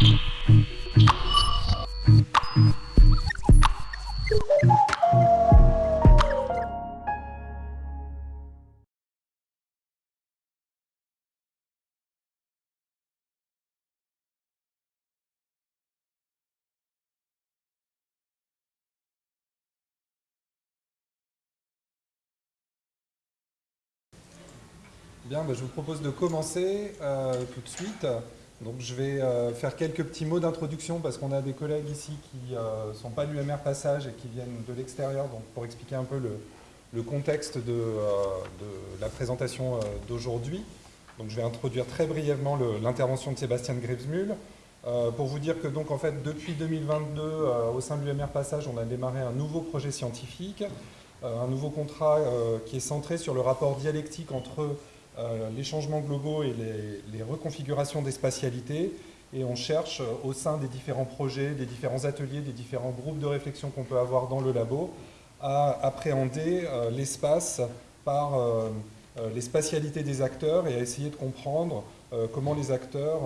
Bien, bah, je vous propose de commencer euh, tout de suite. Donc je vais euh, faire quelques petits mots d'introduction parce qu'on a des collègues ici qui ne euh, sont pas du MR Passage et qui viennent de l'extérieur, donc pour expliquer un peu le, contexte de, la présentation d'aujourd'hui. Donc je vais introduire très brièvement l'intervention de Sébastien Grevesmühl. pour vous dire que donc en fait depuis 2022 au sein du MR Passage on a démarré un nouveau projet scientifique, un nouveau contrat qui est centré sur le rapport dialectique entre euh, les changements globaux et les, reconfigurations des spatialités. Et on cherche euh, au sein des différents projets, des différents ateliers, des différents groupes de réflexion qu'on peut avoir dans le labo, à appréhender euh, l'espace par les spatialités des acteurs et à essayer de comprendre comment les acteurs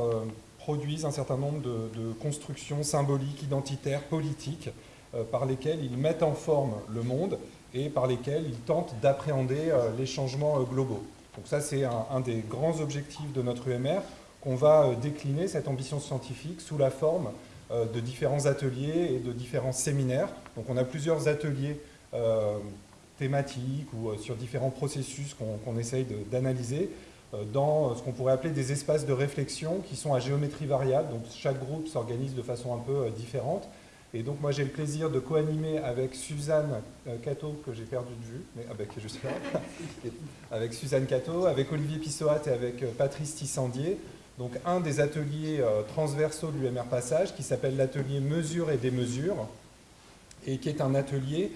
produisent un certain nombre de constructions symboliques, identitaires, politiques, par lesquelles ils mettent en forme le monde et par lesquelles ils tentent d'appréhender les changements globaux. Donc ça, c'est un, des grands objectifs de notre UMR, qu'on va euh, décliner, cette ambition scientifique, sous la forme euh, de différents ateliers et de différents séminaires. Donc on a plusieurs ateliers euh, thématiques ou sur différents processus qu'on essaye d'analyser dans ce qu'on pourrait appeler des espaces de réflexion qui sont à géométrie variable. Donc chaque groupe s'organise de façon un peu différente. Et donc moi j'ai le plaisir de co-animer avec Suzanne euh, Cato, que j'ai perdu de vue, mais avec, juste avec Suzanne Cato, avec Olivier Pissoat et avec euh, Patrice Tissandier, donc un des ateliers euh, transversaux de l'UMR Passage qui s'appelle l'atelier Mesure et Démesure, et qui est un atelier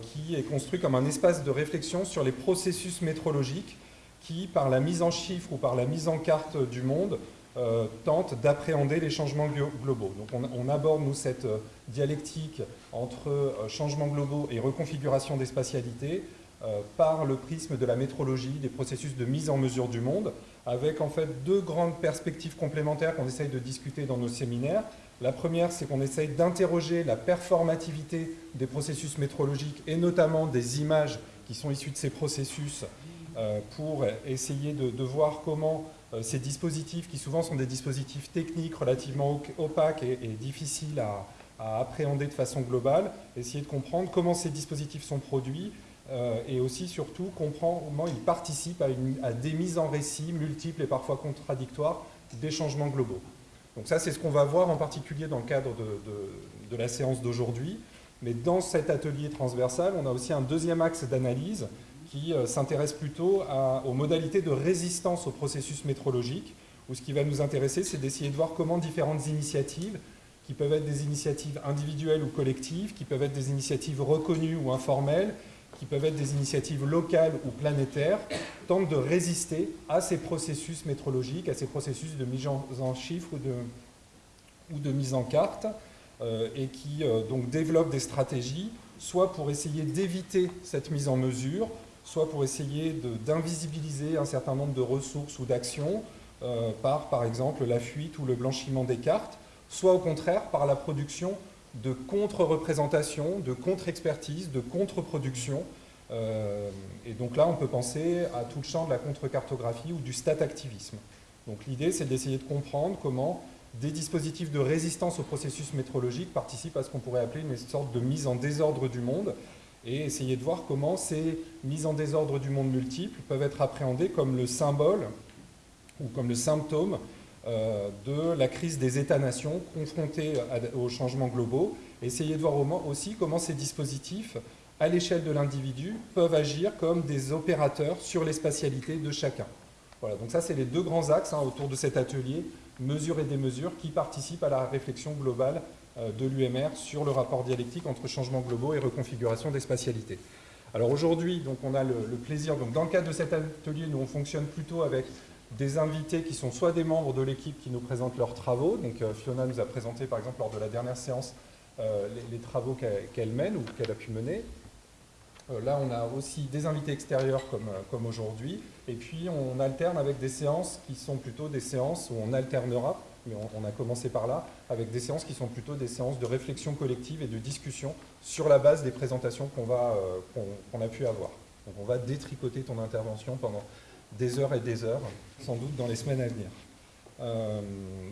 qui est construit comme un espace de réflexion sur les processus métrologiques qui, par la mise en chiffres ou par la mise en carte du monde, euh, tente d'appréhender les changements globaux. Donc on, aborde, nous, cette euh, dialectique entre euh, changements globaux et reconfiguration des spatialités par le prisme de la métrologie, des processus de mise en mesure du monde, avec en fait deux grandes perspectives complémentaires qu'on essaye de discuter dans nos séminaires. La première, c'est qu'on essaye d'interroger la performativité des processus métrologiques et notamment des images qui sont issues de ces processus pour essayer de voir comment ces dispositifs, qui souvent sont des dispositifs techniques relativement opaques et, difficiles à, appréhender de façon globale, essayer de comprendre comment ces dispositifs sont produits euh, et aussi, surtout, comprendre comment ils participent à, des mises en récit multiples et parfois contradictoires des changements globaux. Donc ça, c'est ce qu'on va voir en particulier dans le cadre de la séance d'aujourd'hui. Mais dans cet atelier transversal, on a aussi un deuxième axe d'analyse qui euh, s'intéresse plutôt aux modalités de résistance au processus métrologique, où ce qui va nous intéresser, c'est d'essayer de voir comment différentes initiatives, qui peuvent être des initiatives individuelles ou collectives, qui peuvent être des initiatives reconnues ou informelles, qui peuvent être des initiatives locales ou planétaires, tentent de résister à ces processus métrologiques, à ces processus de mise en chiffres ou de, mise en carte, euh, et qui euh, donc développent des stratégies, soit pour essayer d'éviter cette mise en mesure, soit pour essayer d'invisibiliser un certain nombre de ressources ou d'actions euh, par, par exemple, la fuite ou le blanchiment des cartes, soit au contraire par la production de contre-représentations, de contre-expertise, de contre-production. Euh, et donc là, on peut penser à tout le champ de la contre-cartographie ou du stat-activisme. Donc l'idée, c'est d'essayer de comprendre comment des dispositifs de résistance au processus métrologique participent à ce qu'on pourrait appeler une sorte de mise en désordre du monde, et essayer de voir comment ces mises en désordre du monde multiple peuvent être appréhendées comme le symbole ou comme le symptôme euh, de la crise des États-nations confrontés aux changements globaux. Essayer de voir aussi comment ces dispositifs, à l'échelle de l'individu, peuvent agir comme des opérateurs sur les spatialités de chacun. Voilà, donc ça c'est les deux grands axes hein, autour de cet atelier, mesures et démesures, qui participent à la réflexion globale de l'UMR sur le rapport dialectique entre changements globaux et reconfiguration des spatialités. Alors aujourd'hui, on a le, plaisir, donc dans le cadre de cet atelier, nous on fonctionne plutôt avec des invités qui sont soit des membres de l'équipe qui nous présentent leurs travaux, donc euh, Fiona nous a présenté par exemple lors de la dernière séance euh, les, travaux qu'elle mène ou qu'elle a pu mener. là on a aussi des invités extérieurs comme, comme aujourd'hui, et puis on alterne avec des séances qui sont plutôt des séances où on alternera on, a commencé par là, avec des séances qui sont plutôt des séances de réflexion collective et de discussion sur la base des présentations qu'on qu'on a pu avoir. On va détricoter ton intervention pendant des heures et des heures, sans doute dans les semaines à venir. Euh,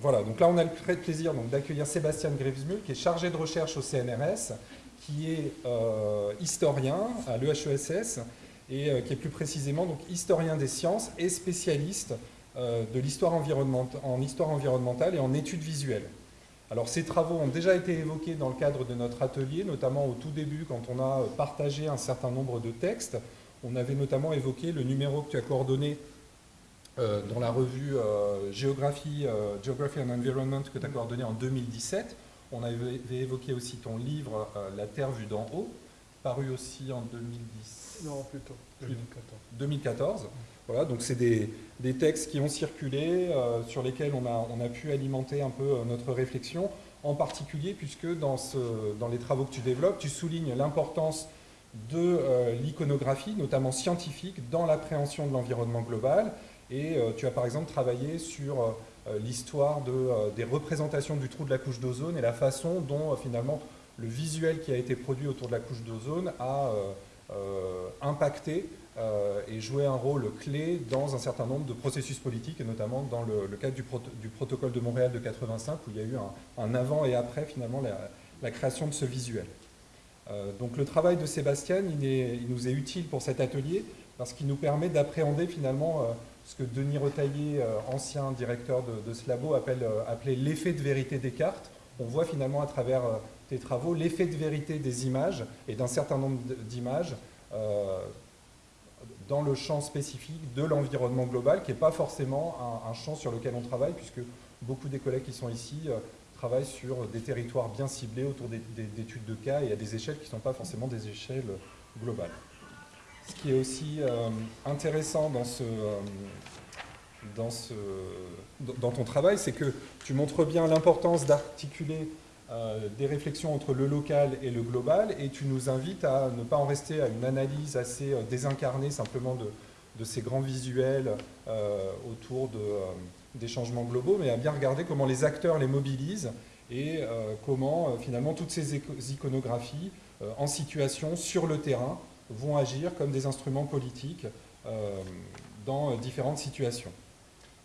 voilà, donc là on a le très plaisir d'accueillir Sébastien Grivesmul, qui est chargé de recherche au CNRS, qui est euh, historien à l'EHESS, et euh, qui est plus précisément donc, historien des sciences et spécialiste de l'histoire environnementale, en histoire environnementale et en études visuelles. Alors ces travaux ont déjà été évoqués dans le cadre de notre atelier, notamment au tout début quand on a partagé un certain nombre de textes. On avait notamment évoqué le numéro que tu as coordonné euh, dans la revue euh, Géographie, euh, Geography and Environment que tu as coordonné en 2017. On avait évoqué aussi ton livre La Terre vue d'en haut, paru aussi en 2010. Non, plutôt 2014. 2014. Voilà, donc c'est des, textes qui ont circulé, sur lesquels on a, on a, pu alimenter un peu notre réflexion, en particulier puisque dans, ce, dans les travaux que tu développes, tu soulignes l'importance de l'iconographie, notamment scientifique, dans l'appréhension de l'environnement global, et euh, tu as par exemple travaillé sur euh, l'histoire de, euh, des représentations du trou de la couche d'ozone et la façon dont finalement le visuel qui a été produit autour de la couche d'ozone a impacté et joué un rôle clé dans un certain nombre de processus politiques, et notamment dans le, cadre du, protocole de Montréal de 85, où il y a eu un, avant et après finalement la, création de ce visuel. donc le travail de Sébastien, il, nous est utile pour cet atelier, parce qu'il nous permet d'appréhender finalement ce que Denis Retaillé, euh, ancien directeur de, Slabo, appelle, euh, appelait l'effet de vérité des cartes. On voit finalement à travers euh, tes travaux l'effet de vérité des images et d'un certain nombre d'images dans le champ spécifique de l'environnement global, qui n'est pas forcément un, champ sur lequel on travaille, puisque beaucoup des collègues qui sont ici travaillent sur des territoires bien ciblés autour d'études de cas et à des échelles qui ne sont pas forcément des échelles globales. Ce qui est aussi euh, intéressant euh, dans ton travail, c'est que tu montres bien l'importance d'articuler euh, des réflexions entre le local et le global, et tu nous invites à ne pas en rester à une analyse assez désincarnée simplement de, ces grands visuels autour de, des changements globaux, mais à bien regarder comment les acteurs les mobilisent et comment finalement toutes ces iconographies en situation sur le terrain vont agir comme des instruments politiques euh, dans différentes situations.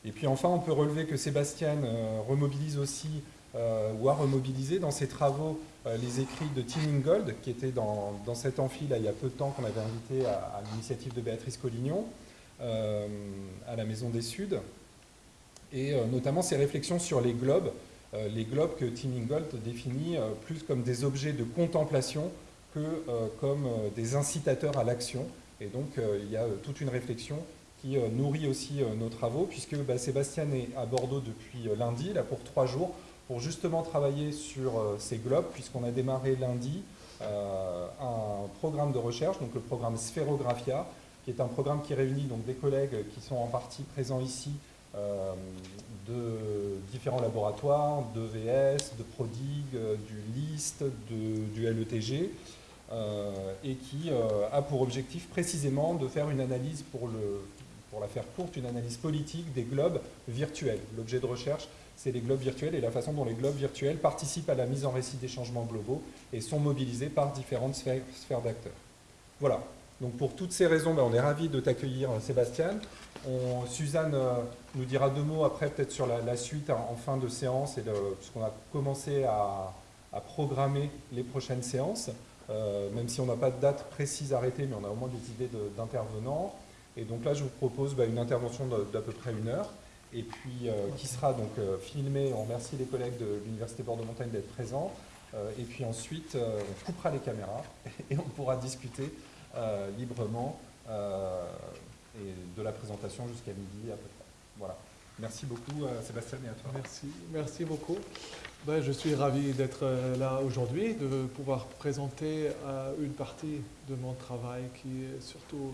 Et puis enfin, on peut relever que Sébastien euh, remobilise aussi, euh, ou a remobilisé dans ses travaux, les écrits de Tim Ingold, qui était dans, dans cet amphi là, il y a peu de temps qu'on avait invité à, l'initiative de Béatrice Collignon, à la Maison des Suds, et notamment ses réflexions sur les globes, les globes que Tim Ingold définit plus comme des objets de contemplation que euh, comme euh, des incitateurs à l'action. Et donc, euh, il y a toute une réflexion qui nourrit aussi nos travaux, puisque bah, Sébastien est à Bordeaux depuis lundi, là pour trois jours, pour justement travailler sur ces globes, puisqu'on a démarré lundi un programme de recherche, donc le programme Sphérographia, qui est un programme qui réunit donc des collègues qui sont en partie présents ici de différents laboratoires, de VS, de Prodig, du LIST, du LETG, euh, et qui euh, a pour objectif précisément de faire une analyse, pour la faire courte, une analyse politique des globes virtuels. L'objet de recherche, c'est les globes virtuels et la façon dont les globes virtuels participent à la mise en récit des changements globaux et sont mobilisés par différentes sphères, d'acteurs. Voilà. Donc pour toutes ces raisons, ben, on est ravis de t'accueillir, euh, Sébastien. Suzanne nous dira deux mots après, peut-être sur la, suite en, fin de séance, puisqu'on a commencé à, programmer les prochaines séances. Euh, même si on n'a pas de date précise arrêtée, mais on a au moins des idées d'intervenants. Et donc là, je vous propose bah, une intervention d'à peu près une heure, et puis euh, qui sera donc euh, filmée. On remercie les collègues de l'Université Bordeaux-Montagne d'être présents. et puis ensuite, on coupera les caméras et on pourra discuter librement de la présentation jusqu'à midi à peu. Voilà. Merci beaucoup Sébastien et à toi. Merci, merci beaucoup. Ben, je suis ravi d'être euh, là aujourd'hui, de pouvoir présenter euh, une partie de mon travail qui est surtout...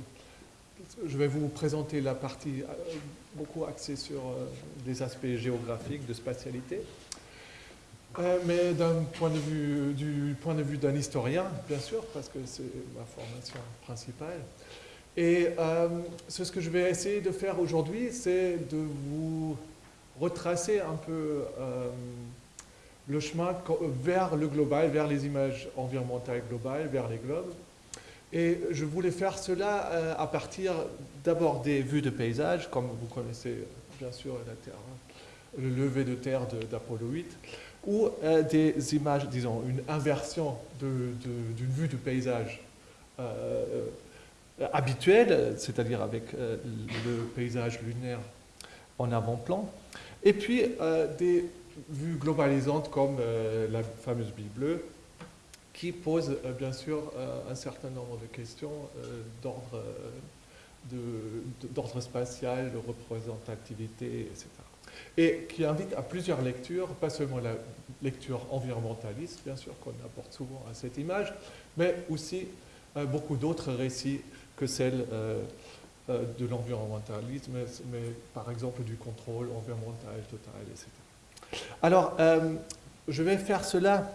Je vais vous présenter la partie euh, beaucoup axée sur des aspects géographiques, de spatialité. mais de vue, du point de vue d'un historien, bien sûr, parce que c'est ma formation principale. Et ce que je vais essayer de faire aujourd'hui, c'est de vous retracer un peu le chemin vers le global, vers les images environnementales globales, vers les globes. Et je voulais faire cela à partir d'abord des vues de paysage, comme vous connaissez bien sûr Terre, le lever de terre d'Apollo 8, ou des images, disons, une inversion d'une vue du paysage habituelle, c'est-à-dire avec le paysage lunaire en avant-plan, et puis des vues globalisantes comme la fameuse Bible bleue, qui pose bien sûr un certain nombre de questions d'ordre d'ordre spatial, de représentativité, etc. Et qui invite à plusieurs lectures, pas seulement la lecture environnementaliste, bien sûr, qu'on apporte souvent à cette image, mais aussi beaucoup d'autres récits que celle de l'environnementalisme, mais, par exemple du contrôle environnemental total, etc. Alors, je vais faire cela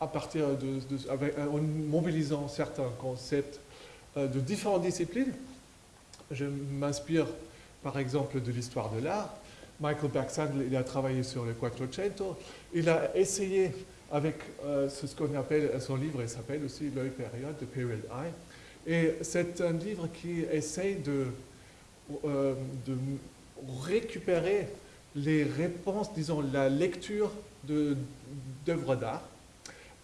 de, en mobilisant certains concepts de différentes disciplines. Je m'inspire par exemple de l'histoire de l'art. Michael Baxandl, il a travaillé sur le Quattrocento. Il a essayé avec ce qu'on appelle, son livre il s'appelle aussi L'œil période, The Period Eye. Et c'est un livre qui essaye de, de récupérer les réponses, disons, la lecture d'œuvres d'art,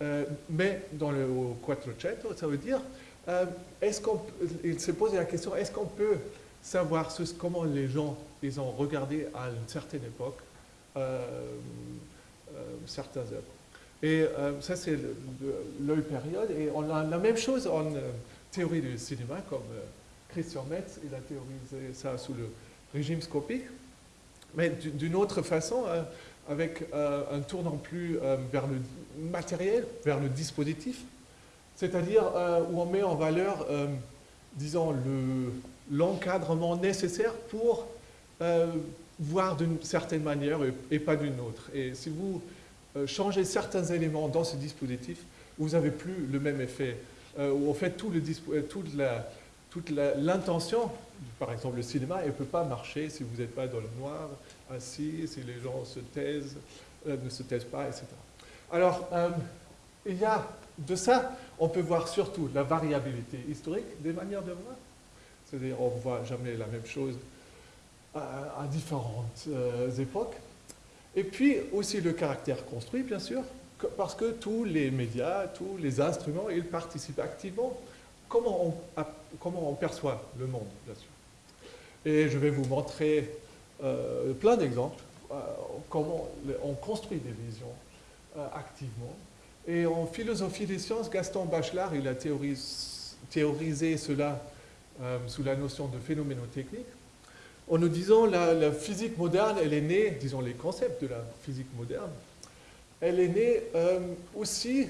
euh, mais dans le Quattrocento, ça veut dire, euh, est-ce qu'on, il s'est posé la question, est-ce qu'on peut savoir comment les gens les ont regardés à une certaine époque, euh, certaines œuvres. Et ça, c'est l'œil période, et on a la même chose en théorie du cinéma, comme Christian Metz, il a théorisé ça sous le régime scopique. Mais d'une autre façon, euh, avec euh, un tournant plus euh, vers le matériel, vers le dispositif, c'est-à-dire où on met en valeur, disons, l'encadrement nécessaire pour voir d'une certaine manière et, pas d'une autre. Et si vous changez certains éléments dans ce dispositif, vous n'avez plus le même effet. en fait, toute l'intention, par exemple le cinéma, elle ne peut pas marcher si vous n'êtes pas dans le noir, assis, si les gens se taisent, euh, ne se taisent pas, etc. Alors, euh, il y a de ça, on peut voir surtout la variabilité historique des manières de voir. C'est-à-dire, on ne voit jamais la même chose à, différentes euh, époques. Et puis aussi le caractère construit, bien sûr, parce que tous les médias, tous les instruments, ils participent activement comment on, perçoit le monde, bien sûr. Et je vais vous montrer euh, plein d'exemples, comment on construit des visions activement. Et en philosophie des sciences, Gaston Bachelard, il a théorisé, cela sous la notion de phénoménotechnique, en nous disant la, la physique moderne, elle est née, disons les concepts de la physique moderne, elle est née aussi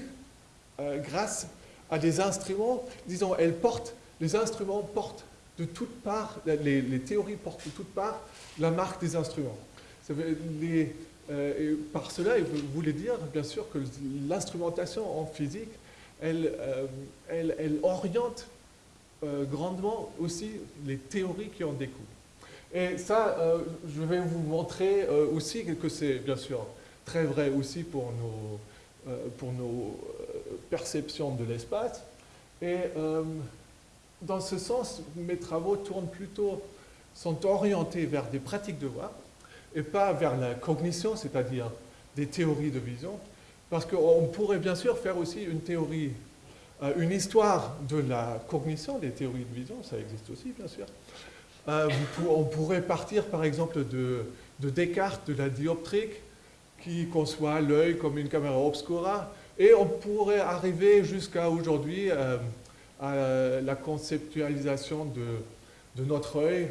grâce à des instruments, disons, elle porte, les instruments portent de toutes parts, les, théories portent de toutes parts la marque des instruments. Les, euh, par cela, il voulait dire, bien sûr, que l'instrumentation en physique, elle, euh, elle, elle oriente euh, grandement aussi les théories qui en découlent. Et ça, je vais vous montrer aussi que c'est, bien sûr, très vrai aussi pour nos, pour nos perception de l'espace. Et dans ce sens, mes travaux tournent plutôt, sont orientés vers des pratiques de voix et pas vers la cognition, c'est-à-dire des théories de vision, parce qu'on pourrait bien sûr faire aussi une théorie, euh, une histoire de la cognition, des théories de vision, ça existe aussi bien sûr. Euh, on pourrait partir par exemple de, de Descartes, de la dioptrique, qui conçoit l'œil comme une caméra obscura, et on pourrait arriver jusqu'à aujourd'hui euh, à la conceptualisation de, notre œil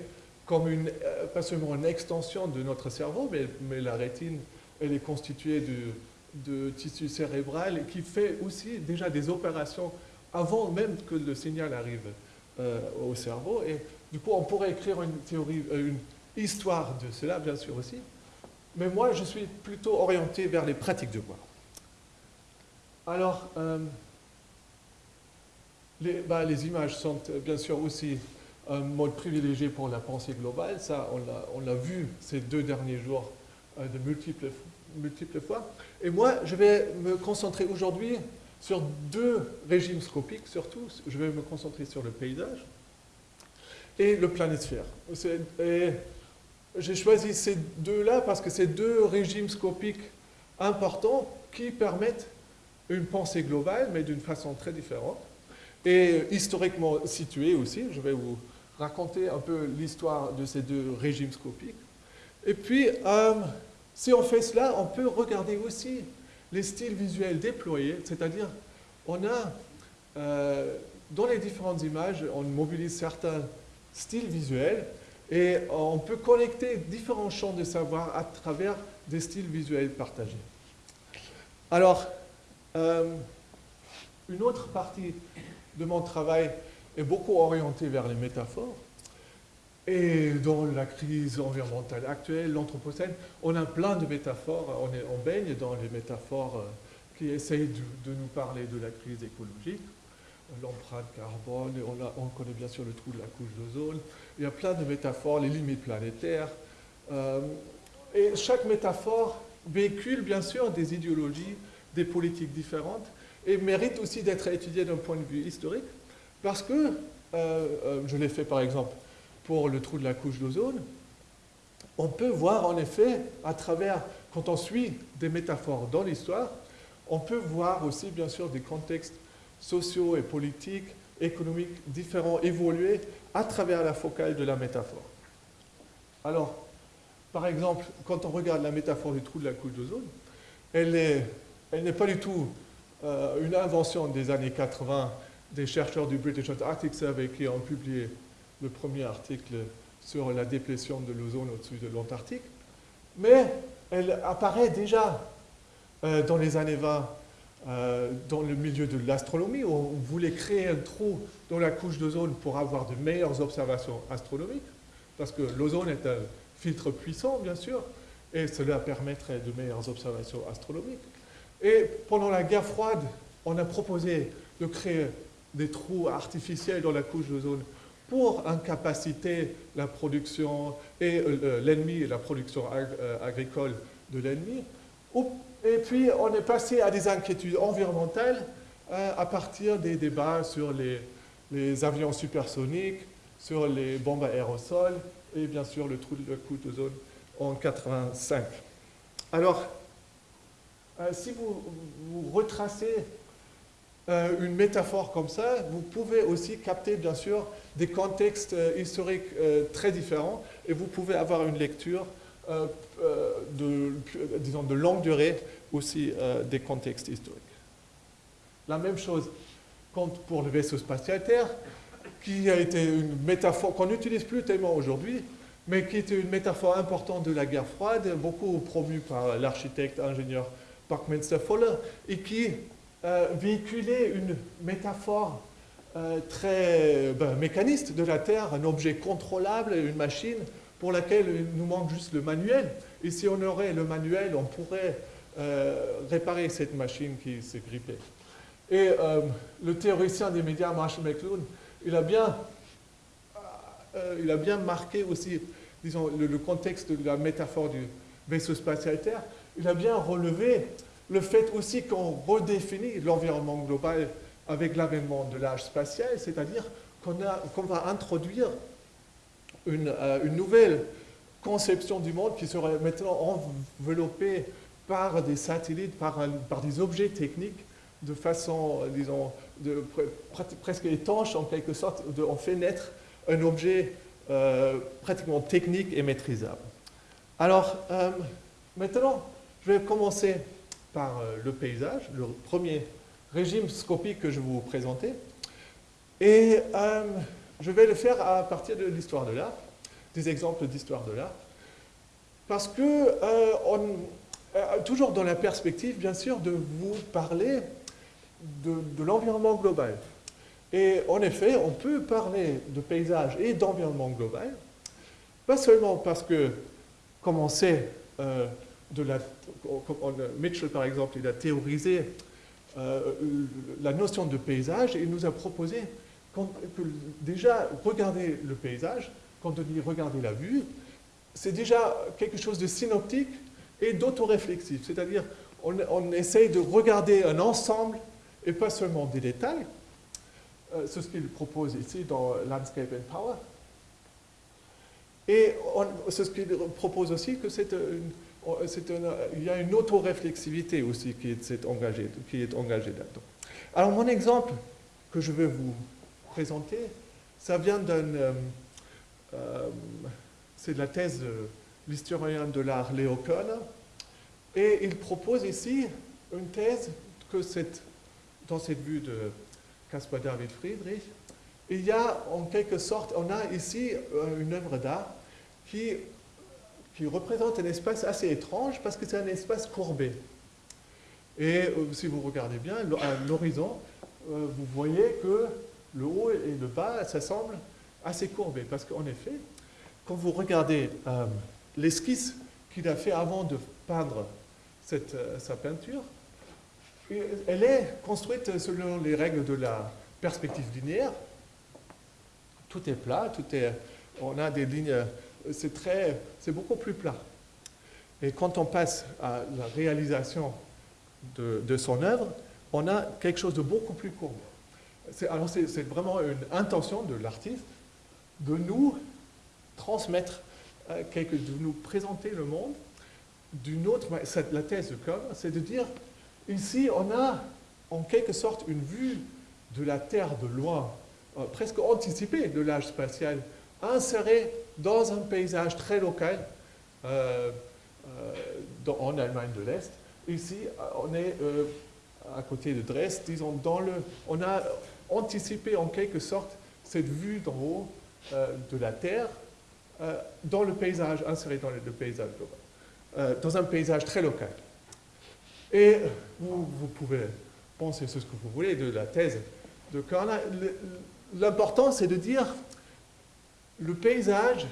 comme une, euh, pas seulement une extension de notre cerveau, mais, la rétine, elle est constituée de, de tissu cérébral qui fait aussi déjà des opérations avant même que le signal arrive euh, au cerveau. Et du coup, on pourrait écrire une théorie, une histoire de cela, bien sûr aussi. Mais moi, je suis plutôt orienté vers les pratiques de voix. Alors, euh, bah, les, images sont euh, bien sûr aussi un mode privilégié pour la pensée globale. Ça, on l'a vu ces deux derniers jours de multiples, multiples fois. Et moi, je vais me concentrer aujourd'hui sur deux régimes scopiques, surtout. Je vais me concentrer sur le paysage et le planisphère. J'ai choisi ces deux-là parce que c'est deux régimes scopiques importants qui permettent une pensée globale, mais d'une façon très différente, et historiquement située aussi. Je vais vous raconter un peu l'histoire de ces deux régimes scopiques. Et puis, euh, si on fait cela, on peut regarder aussi les styles visuels déployés, c'est-à-dire on a, euh, dans les différentes images, on mobilise certains styles visuels et on peut connecter différents champs de savoir à travers des styles visuels partagés. Alors, euh, une autre partie de mon travail est beaucoup orientée vers les métaphores. Et dans la crise environnementale actuelle, l'Anthropocène, on a plein de métaphores, on, baigne dans les métaphores euh, qui essayent de, nous parler de la crise écologique, l'empreinte carbone, on, on, connaît bien sûr le trou de la couche d'ozone, il y a plein de métaphores, les limites planétaires, euh, et chaque métaphore véhicule bien sûr des idéologies, des politiques différentes, et mérite aussi d'être étudiée d'un point de vue historique, parce que, euh, je l'ai fait par exemple, pour le trou de la couche d'ozone, on peut voir en effet, à travers, quand on suit des métaphores dans l'histoire, on peut voir aussi bien sûr des contextes sociaux et politiques, économiques différents évoluer à travers la focale de la métaphore. Alors, par exemple, quand on regarde la métaphore du trou de la couche d'ozone, elle n'est pas du tout euh, une invention des années 80 des chercheurs du British Antarctic Survey qui ont publié le premier article sur la déplétion de l'ozone au-dessus de l'Antarctique, mais elle apparaît déjà euh, dans les années 20 euh, dans le milieu de l'astronomie, où on voulait créer un trou dans la couche d'ozone pour avoir de meilleures observations astronomiques, parce que l'ozone est un filtre puissant, bien sûr, et cela permettrait de meilleures observations astronomiques. Et pendant la guerre froide, on a proposé de créer des trous artificiels dans la couche d'ozone pour incapaciter la production et euh, euh, l'ennemi la production euh, agricole de l'ennemi. Et puis, on est passé à des inquiétudes environnementales à partir des débats sur les, avions supersoniques, sur les bombes aérosols et bien sûr le trou de la couche d'ozone en 85. Alors, si vous retracez euh, une métaphore comme ça, vous pouvez aussi capter, bien sûr, des contextes euh, historiques euh, très différents et vous pouvez avoir une lecture de, disons, de longue durée aussi des contextes historiques. La même chose compte pour le vaisseau spatial Terre, qui a été une métaphore qu'on n'utilise plus tellement aujourd'hui, mais qui était une métaphore importante de la guerre froide, beaucoup promue par l'architecte ingénieur Buckminster Fuller, et qui euh, véhiculer une métaphore euh, très ben, mécaniste de la Terre, un objet contrôlable, une machine pour laquelle il nous manque juste le manuel. Et si on aurait le manuel, on pourrait euh, réparer cette machine qui s'est grippée. Et le théoricien des médias, Marshall McLuhan, il a bien, il a bien marqué aussi disons, le, le, contexte de la métaphore du vaisseau spatial Terre. Il a bien relevé le fait aussi qu'on redéfinit l'environnement global avec l'avènement de l'âge spatial, c'est-à-dire qu'on va introduire euh, une, nouvelle conception du monde qui serait maintenant enveloppée par des satellites, par, des objets techniques de façon, disons, presque étanche en quelque sorte, on fait naître un objet euh, pratiquement technique et maîtrisable. Alors, euh, maintenant, je vais commencer par euh, le paysage, le premier régime scopique que je vous présenter. Et euh, je vais le faire à partir de l'histoire de l'art, des exemples d'histoire de l'art, parce que, euh, toujours dans la perspective, bien sûr, de vous parler de, de l'environnement global. Et en effet, on peut parler de paysage et d'environnement global, pas seulement parce que, comme on sait, Mitchell, par exemple, il a théorisé euh, la notion de paysage et il nous a proposé que déjà, regarder le paysage, quand on dit regarder la vue, c'est déjà quelque chose de synoptique et d'autoréflexif. C'est-à-dire, on, essaye de regarder un ensemble et pas seulement des détails. Euh, c'est ce qu'il propose ici dans Landscape and Power. Et c'est ce qu'il propose aussi que c'est il y a une autoréflexivité aussi qui est engagée, là-dedans. Alors mon exemple que je vais vous présenter, ça vient d'un... Euh, euh, c'est de la thèse de l'historien de l'art Léo Kohn, et il propose ici une thèse que dans cette vue de Caspar David Friedrich, il y a en quelque sorte, on a ici euh, une œuvre d'art qui, qui représente un espace assez étrange parce que c'est un espace courbé. Et si vous regardez bien, à l'horizon, vous voyez que le haut et le bas, ça semble assez courbé. Parce qu'en effet, quand vous regardez euh, l'esquisse qu'il a fait avant de peindre cette, euh, sa peinture, elle est construite selon les règles de la perspective linéaire. Tout est plat, tout est, on a des lignes, c'est beaucoup plus plat. Et quand on passe à la réalisation de, son œuvre, on a quelque chose de beaucoup plus court alors c'est vraiment une intention de l'artiste de nous transmettre, euh, quelque, de nous présenter le monde d'une autre La thèse de Kohn, c'est de dire, ici on a en quelque sorte une vue de la Terre de loin, euh, presque anticipée de l'âge spatial, insérée dans un paysage très local euh, en Allemagne de l'Est. Ici, on est à côté de Dresde, disons, on a anticiper en quelque sorte cette vue d'en haut euh, de la Terre euh, dans le paysage, inséré dans le, paysage global, euh, dans un paysage très local. Et vous, vous, pouvez penser ce que vous voulez de la thèse de Korn. L'important, c'est de dire le paysage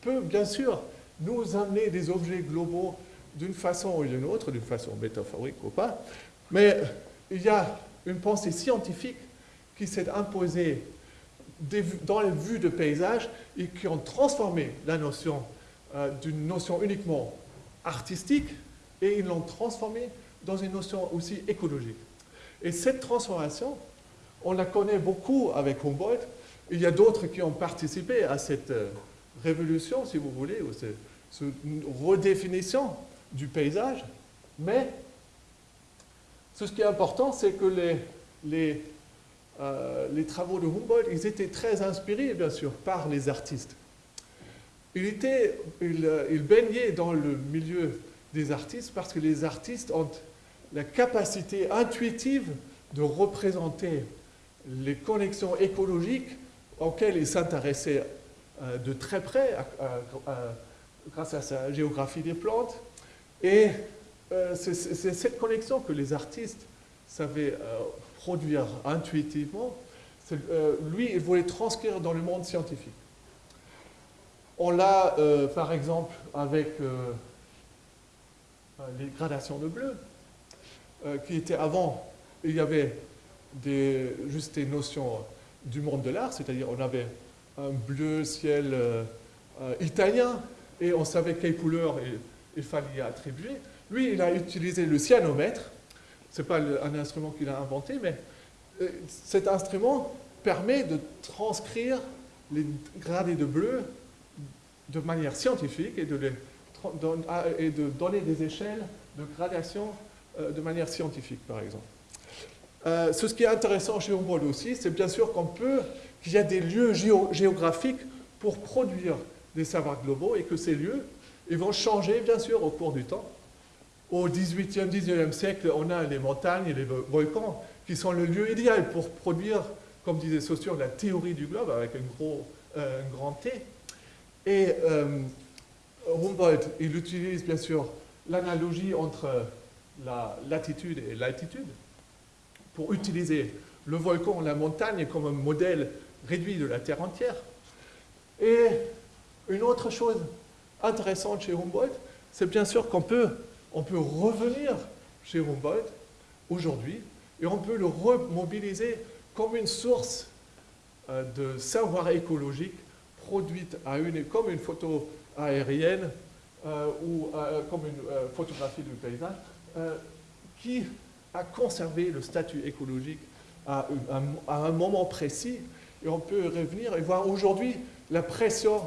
peut bien sûr nous amener des objets globaux d'une façon ou d'une autre, d'une façon métaphorique ou pas, mais il y a une pensée scientifique qui s'est imposé dans les vues de paysage et qui ont transformé la notion euh, d'une notion uniquement artistique et ils l'ont transformée dans une notion aussi écologique. Et cette transformation, on la connaît beaucoup avec Humboldt. Il y a d'autres qui ont participé à cette euh, révolution, si vous voulez, ou cette, redéfinition du paysage. Mais ce qui est important, c'est que euh, les travaux de Humboldt, ils étaient très inspirés, bien sûr, par les artistes. Il, était, euh, il, baignait dans le milieu des artistes parce que les artistes ont la capacité intuitive de représenter les connexions écologiques auxquelles ils s'intéressaient euh, de très près grâce à sa géographie des plantes. Et c'est cette connexion que les artistes savaient produire intuitivement, euh, lui, il voulait transcrire dans le monde scientifique. On l'a, euh, par exemple, avec euh, les gradations de bleu, qui étaient avant, il y avait des, juste des notions du monde de l'art, c'est-à-dire on avait un bleu ciel italien, et on savait quelle couleur il fallait attribuer. Lui, il a utilisé le cyanomètre, ce n'est pas un instrument qu'il a inventé, mais euh, cet instrument permet de transcrire les gradés de bleu de manière scientifique et de, ah, donner des échelles de gradation euh, de manière scientifique, par exemple. Euh, ce qui est intéressant chez Humboldt aussi, c'est bien sûr qu'on peut, qu'il y a des lieux géographiques pour produire des savoirs globaux et que ces lieux, ils vont changer, bien sûr, au cours du temps. Au 18e, 19e siècle, on a les montagnes et les volcans qui sont le lieu idéal pour produire, comme disait Saussure, la théorie du globe avec un, gros, euh, grand T. Et euh, Humboldt, il utilise bien sûr l'analogie entre la latitude et l'altitude pour utiliser le volcan, la montagne comme un modèle réduit de la Terre entière. Et une autre chose intéressante chez Humboldt, c'est bien sûr qu'on peut on peut revenir chez Humboldt aujourd'hui et on peut le remobiliser comme une source de savoir écologique produite à une, comme une photo aérienne ou comme une photographie du paysage, qui a conservé le statut écologique à, un moment précis. Et on peut revenir et voir aujourd'hui la pression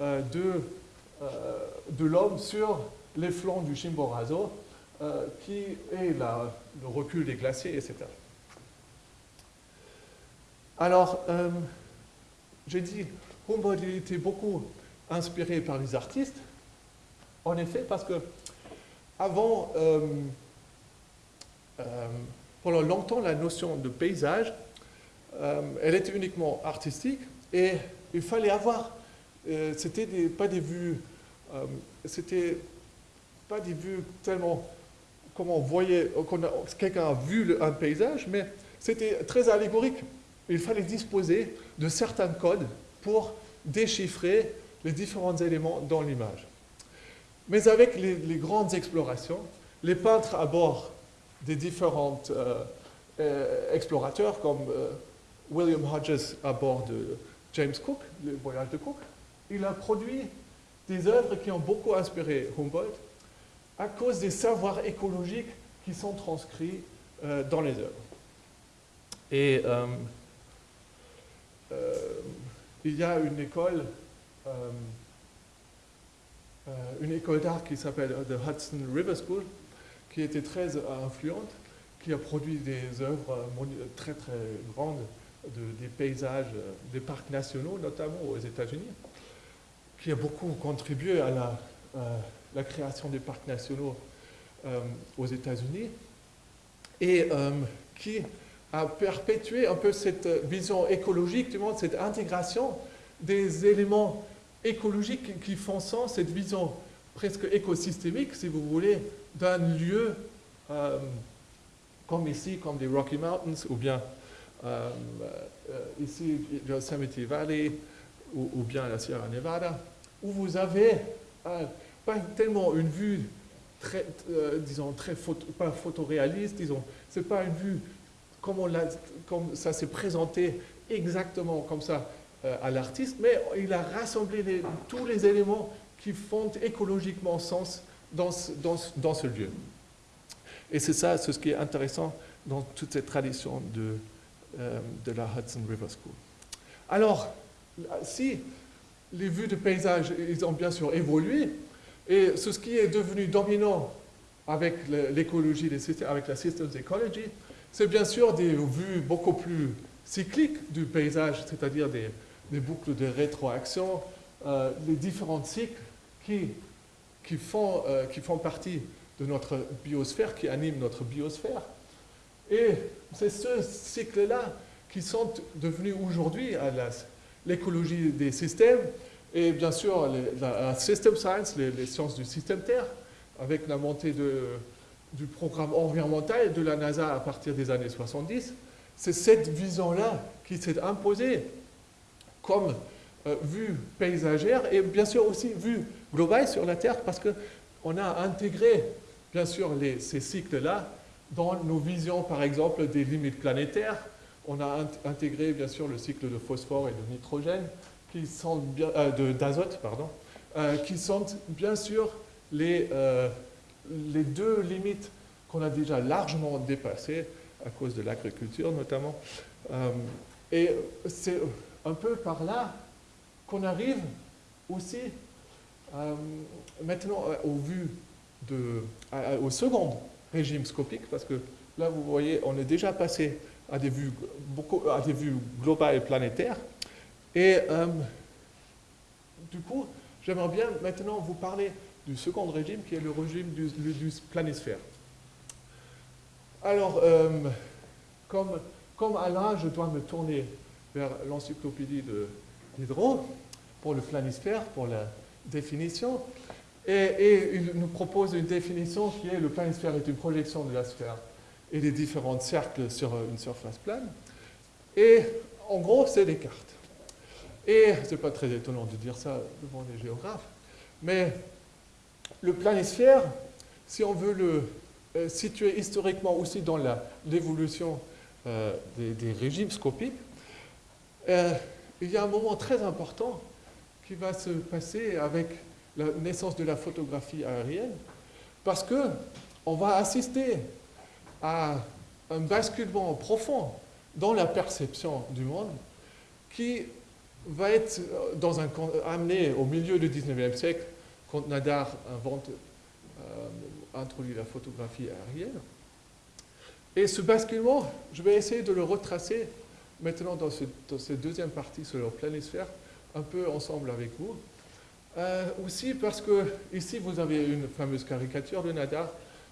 de, de l'homme sur les flancs du Chimborazo, qui est la, le recul des glaciers, etc. Alors, euh, j'ai dit, Humboldt était beaucoup inspiré par les artistes. En effet, parce que avant, euh, euh, pendant longtemps, la notion de paysage, elle était uniquement artistique et il fallait avoir, c'était pas des vues, c'était pas des vues tellement comme on voyait, quelqu'un a vu un paysage, mais c'était très allégorique il fallait disposer de certains codes pour déchiffrer les différents éléments dans l'image. Mais avec les, grandes explorations, les peintres à bord des différents euh, euh, explorateurs, comme euh, William Hodges à bord de James Cook, le voyage de Cook, il a produit des œuvres qui ont beaucoup inspiré Humboldt à cause des savoirs écologiques qui sont transcrits dans les œuvres. Et il y a une école, une école d'art qui s'appelle The Hudson River School, qui était très influente, qui a produit des œuvres très très grandes, de, des paysages, des parcs nationaux notamment aux États-Unis, qui a beaucoup contribué à la, création des parcs nationaux aux États-Unis, et qui à perpétuer un peu cette vision écologique, du monde, cette intégration des éléments écologiques qui font sens, cette vision presque écosystémique, si vous voulez, d'un lieu euh, comme ici, comme les Rocky Mountains, ou bien euh, euh, ici, Yosemite Valley, ou, bien la Sierra Nevada, où vous avez pas tellement une vue très, disons, très pas photoréaliste, disons, c'est pas une vue comme, ça s'est présenté exactement comme ça à l'artiste, mais il a rassemblé tous les éléments qui font écologiquement sens dans ce, lieu. Et c'est ça, ce qui est intéressant dans toute cette tradition de, euh, de la Hudson River School. Alors, si les vues de paysage, ils ont bien sûr évolué, et ce qui est devenu dominant avec l'écologie, avec la systems ecology, c'est bien sûr des vues beaucoup plus cycliques du paysage, c'est-à-dire des, boucles de rétroaction, euh, les différents cycles qui, qui, font, euh, qui font partie de notre biosphère, qui animent notre biosphère. Et c'est ce cycle-là qui sont devenus aujourd'hui l'écologie des systèmes et bien sûr la, system science, les, sciences du système Terre, avec la montée de, du programme environnemental de la NASA à partir des années 70, c'est cette vision-là qui s'est imposée comme euh, vue paysagère et bien sûr aussi vue globale sur la Terre parce qu'on a intégré bien sûr ces cycles-là dans nos visions par exemple des limites planétaires. On a intégré bien sûr le cycle de phosphore et de nitrogène qui sont euh, d'azote pardon, euh, qui sont bien sûr les les deux limites qu'on a déjà largement dépassées à cause de l'agriculture notamment. Euh, et c'est un peu par là qu'on arrive aussi euh, maintenant euh, au vu de, au second régime scopique, parce que là vous voyez, on est déjà passé à des vues, beaucoup, à des vues globales et planétaires. Et du coup, j'aimerais bien maintenant vous parler du second régime, qui est le régime du, planisphère. Alors, euh, comme, comme Alain, je dois me tourner vers l'encyclopédie de Diderot pour le planisphère, pour la définition. Et, il nous propose une définition qui est le planisphère est une projection de la sphère et des différents cercles sur une surface plane. Et en gros, c'est des cartes. Et ce n'est pas très étonnant de dire ça devant les géographes, mais le planisphère, si on veut le euh, situer historiquement aussi dans l'évolution euh, des, régimes scopiques, euh, il y a un moment très important qui va se passer avec la naissance de la photographie aérienne, parce que on va assister à un basculement profond dans la perception du monde qui va être euh, dans un, amené au milieu du 19e siècle quand Nadar invente, euh, introduit la photographie aérienne. Et ce basculement, je vais essayer de le retracer maintenant dans, cette deuxième partie sur le planisphère, un peu ensemble avec vous. Euh, aussi parce que ici vous avez une fameuse caricature de Nadar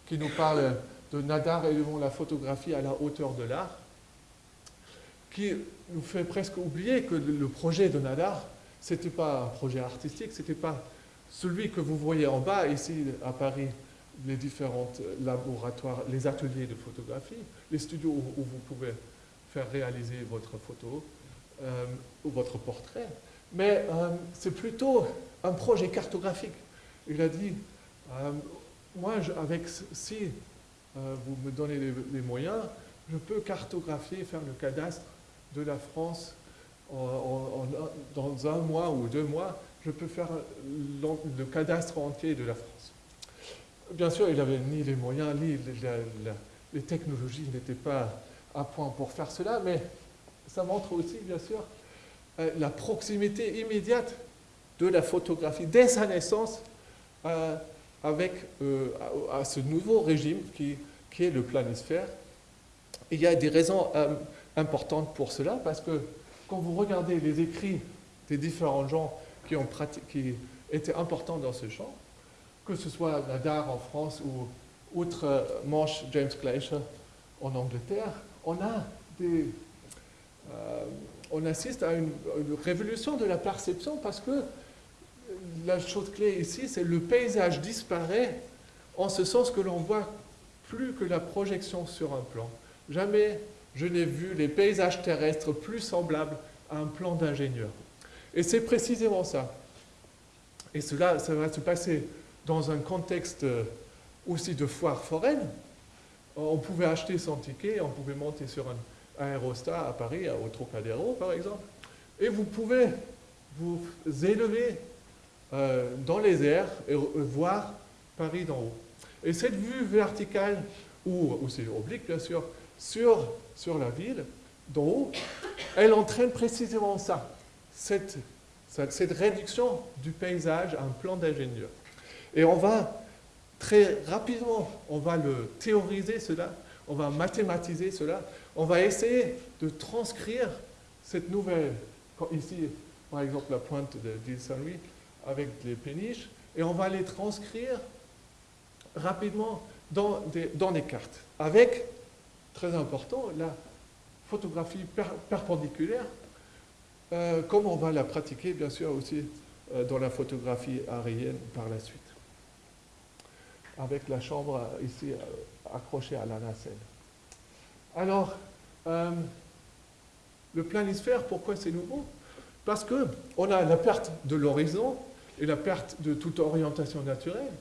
qui nous parle de Nadar élevant la photographie à la hauteur de l'art, qui nous fait presque oublier que le projet de Nadar, ce n'était pas un projet artistique, ce n'était pas celui que vous voyez en bas ici à Paris, les différents laboratoires, les ateliers de photographie, les studios où, vous pouvez faire réaliser votre photo euh, ou votre portrait. Mais euh, c'est plutôt un projet cartographique. Il a dit, euh, moi, avec si vous me donnez les, moyens, je peux cartographier, faire le cadastre de la France dans un mois ou deux mois, je peux faire le cadastre entier de la France. Bien sûr, il n'avait ni les moyens, ni les technologies n'étaient pas à point pour faire cela, mais ça montre aussi, bien sûr, euh, la proximité immédiate de la photographie dès sa naissance euh, avec euh, à, ce nouveau régime qui, est le planisphère. il y a des raisons importantes pour cela, parce que quand vous regardez les écrits des différents gens qui, ont qui étaient importants dans ce champ, que ce soit Nadar en France ou outre-Manche James Glacier en Angleterre, on, a des, on assiste à une, révolution de la perception parce que la chose clé ici, c'est le paysage disparaît en ce sens que l'on voit plus que la projection sur un plan. Jamais je n'ai vu les paysages terrestres plus semblables à un plan d'ingénieur. Et c'est précisément ça. Et cela, ça va se passer dans un contexte aussi de foire foraine, on pouvait acheter son ticket, on pouvait monter sur un aérostat à Paris, au Trocadéro par exemple, et vous pouvez vous élever euh, dans les airs et voir Paris d'en haut. Et cette vue verticale, ou, c'est oblique bien sûr, sur, sur la ville d'en haut, elle entraîne précisément ça, cette, cette réduction du paysage à un plan d'ingénieur. Et on va très rapidement, on va le théoriser cela, on va mathématiser cela, on va essayer de transcrire cette nouvelle, ici par exemple la pointe de Saint-Louis avec les péniches, et on va les transcrire rapidement dans des, cartes, avec, très important, la photographie perpendiculaire, euh, comme on va la pratiquer bien sûr aussi euh, dans la photographie aérienne par la suite avec la chambre euh, ici accrochée à la nacelle. Alors, euh, le planisphère, pourquoi c'est nouveau? Parce qu'on a la perte de l'horizon et la perte de toute orientation naturelle.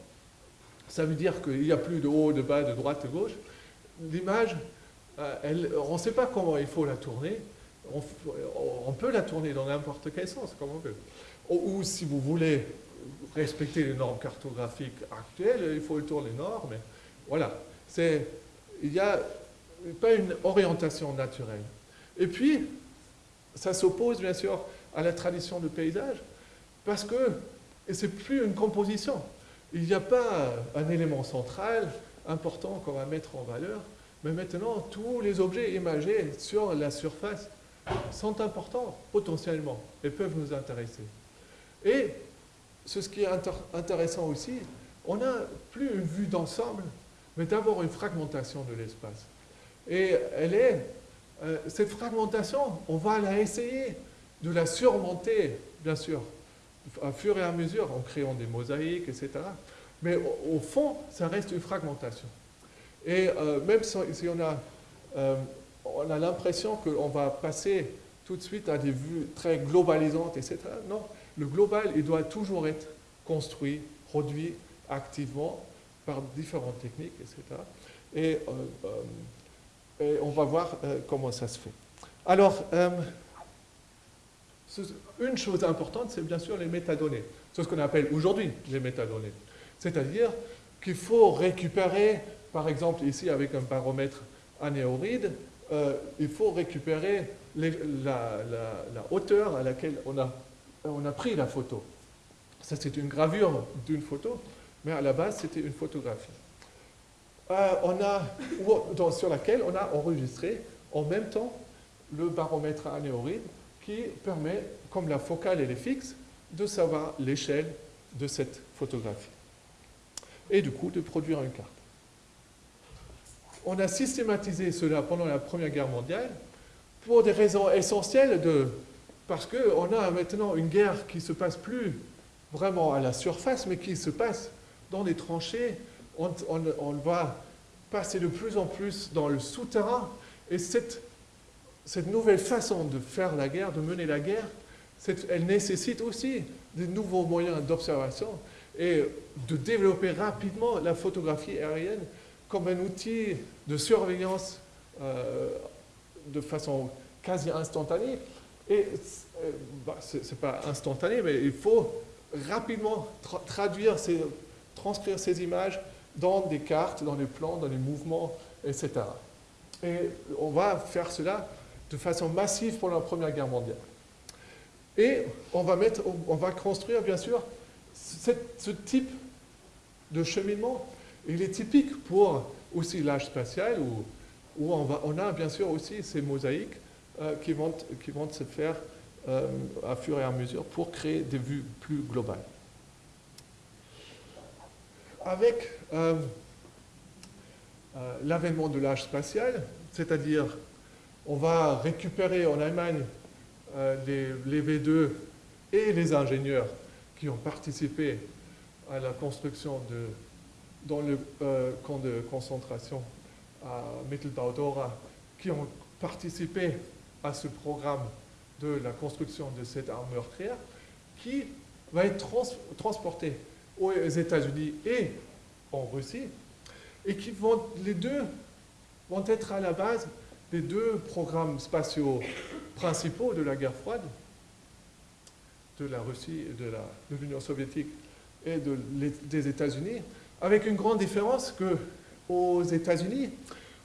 Ça veut dire qu'il n'y a plus de haut, de bas, de droite, de gauche. L'image, on ne sait pas comment il faut la tourner. On, peut la tourner dans n'importe quel sens, comme on veut. ou si vous voulez respecter les normes cartographiques actuelles, il faut le tourner nord, mais voilà. Il n'y a pas une orientation naturelle. Et puis, ça s'oppose bien sûr à la tradition de paysage, parce que c'est plus une composition. Il n'y a pas un élément central important qu'on va mettre en valeur, mais maintenant, tous les objets imagés sur la surface sont importants potentiellement et peuvent nous intéresser. Et ce qui est intéressant aussi, on n'a plus une vue d'ensemble, mais d'abord une fragmentation de l'espace. Et elle est, euh, cette fragmentation, on va la essayer de la surmonter, bien sûr, à fur et à mesure, en créant des mosaïques, etc. Mais au, fond, ça reste une fragmentation. Et euh, même si, on a, euh, a l'impression qu'on va passer tout de suite à des vues très globalisantes, etc. Non, le global, il doit toujours être construit, produit activement par différentes techniques, etc. Et, et on va voir euh, comment ça se fait. Alors, une chose importante, c'est bien sûr les métadonnées. C'est ce qu'on appelle aujourd'hui les métadonnées. C'est-à-dire qu'il faut récupérer, par exemple ici avec un baromètre anéoride, euh, il faut récupérer la, hauteur à laquelle on a, on a pris la photo. Ça, c'est une gravure d'une photo, mais à la base, c'était une photographie. Euh, on a, sur laquelle on a enregistré en même temps le baromètre anéoride qui permet, comme la focale elle est fixe, de savoir l'échelle de cette photographie. Et du coup, de produire une carte. On a systématisé cela pendant la Première Guerre mondiale pour des raisons essentielles de, parce qu'on a maintenant une guerre qui se passe plus vraiment à la surface, mais qui se passe dans les tranchées. On, on va passer de plus en plus dans le souterrain. Et cette, cette nouvelle façon de faire la guerre, de mener la guerre, elle nécessite aussi de nouveaux moyens d'observation et de développer rapidement la photographie aérienne comme un outil de surveillance euh, de façon quasi instantanée. Et euh, bah, ce n'est pas instantané, mais il faut rapidement traduire, ces, transcrire ces images dans des cartes, dans des plans, dans des mouvements, etc. Et on va faire cela de façon massive pendant la Première Guerre mondiale. Et on va, construire, bien sûr, ce type de cheminement. Il est typique pour aussi l'âge spatial, où, on, va, a bien sûr aussi ces mosaïques euh, qui, vont, qui vont se faire euh, à fur et à mesure pour créer des vues plus globales. Avec euh, l'avènement de l'âge spatial, c'est-à-dire on va récupérer en Allemagne les, les, V2 et les ingénieurs qui ont participé à la construction de, dans le camp de concentration à Mittelbau-Dora, qui ont participé à ce programme de la construction de cette arme meurtrière qui va être transportée aux États-Unis et en Russie et qui vont, les deux vont être à la base des deux programmes spatiaux principaux de la guerre froide, de la Russie, de l'Union soviétique et de, des États-Unis, avec une grande différence que aux États-Unis,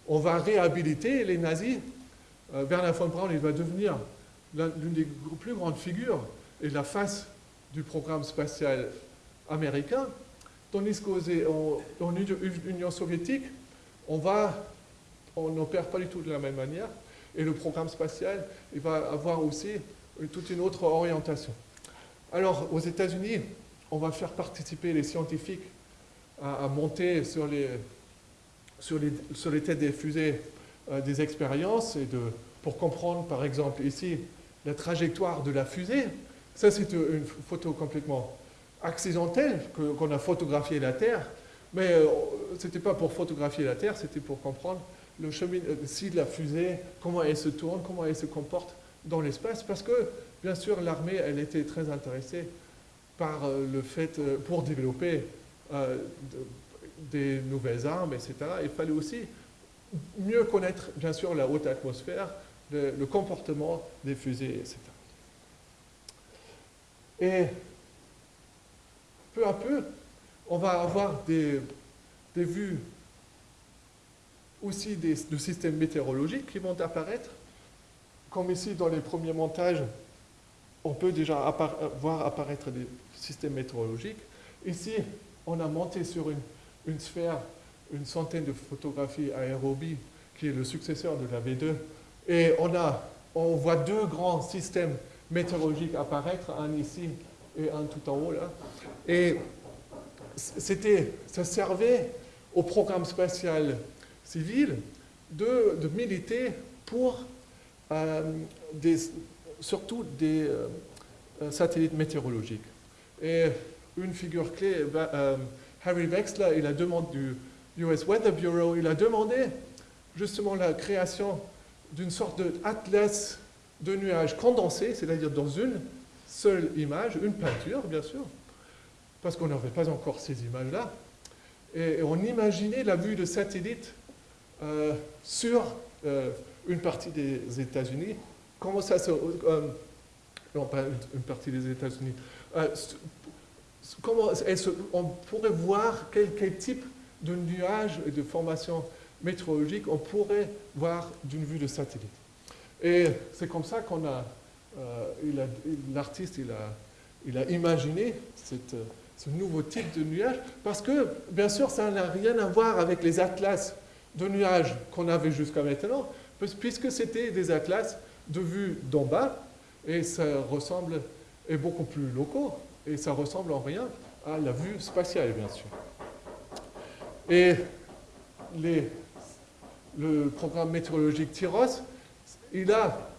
on va réhabiliter les nazis. Euh, Bernard von Braun il va devenir l'une des plus grandes figures et la face du programme spatial américain, tandis qu'en Union soviétique, on va, on n'opère pas du tout de la même manière, et le programme spatial, va avoir aussi toute une autre orientation. Alors, aux États-Unis, on va faire participer les scientifiques à, monter sur les, sur, les, sur les têtes des fusées euh, des expériences et de, pour comprendre, par exemple, ici, la trajectoire de la fusée. Ça, c'est une photo complètement accidentelle qu'on a photographié la Terre, mais euh, ce n'était pas pour photographier la Terre, c'était pour comprendre le chemin, euh, si la fusée, comment elle se tourne, comment elle se comporte dans l'espace, parce que, bien sûr, l'armée, elle était très intéressée par le fait, pour développer des nouvelles armes, etc., il fallait aussi mieux connaître, bien sûr, la haute atmosphère, le, comportement des fusées, etc. Et peu à peu, on va avoir des, vues aussi de systèmes météorologiques qui vont apparaître. Comme ici, dans les premiers montages, on peut déjà voir apparaître des systèmes météorologiques. Ici, on a monté sur une, une sphère une centaine de photographies aérobie, qui est le successeur de la V2. Et on, a, on voit deux grands systèmes météorologiques apparaître, un ici et un tout en haut là. Et c'était, ça servait au programme spatial civil de, militer pour euh, surtout des euh, satellites météorologiques. Et une figure clé, euh, Harry Wexler, il a demandé du, US Weather Bureau, il a demandé justement la création d'une sorte d'atlas de nuages condensés, c'est-à-dire dans une seule image, une peinture bien sûr, parce qu'on n'avait pas encore ces images-là, et on imaginait la vue de satellite euh, sur euh, une partie des États-Unis, comment ça se, euh, non pas une, partie des États-Unis. Comment on pourrait voir quel, quel, type de nuages et de formations météorologiques on pourrait voir d'une vue de satellite. Et c'est comme ça qu'on a, euh, l'artiste a, imaginé ce nouveau type de nuage, parce que, bien sûr, ça n'a rien à voir avec les atlas de nuages qu'on avait jusqu'à maintenant, puisque c'était des atlas de vue d'en bas, et ça ressemble, est beaucoup plus locaux, et ça ressemble en rien à la vue spatiale, bien sûr. Et le programme météorologique TIROS, il a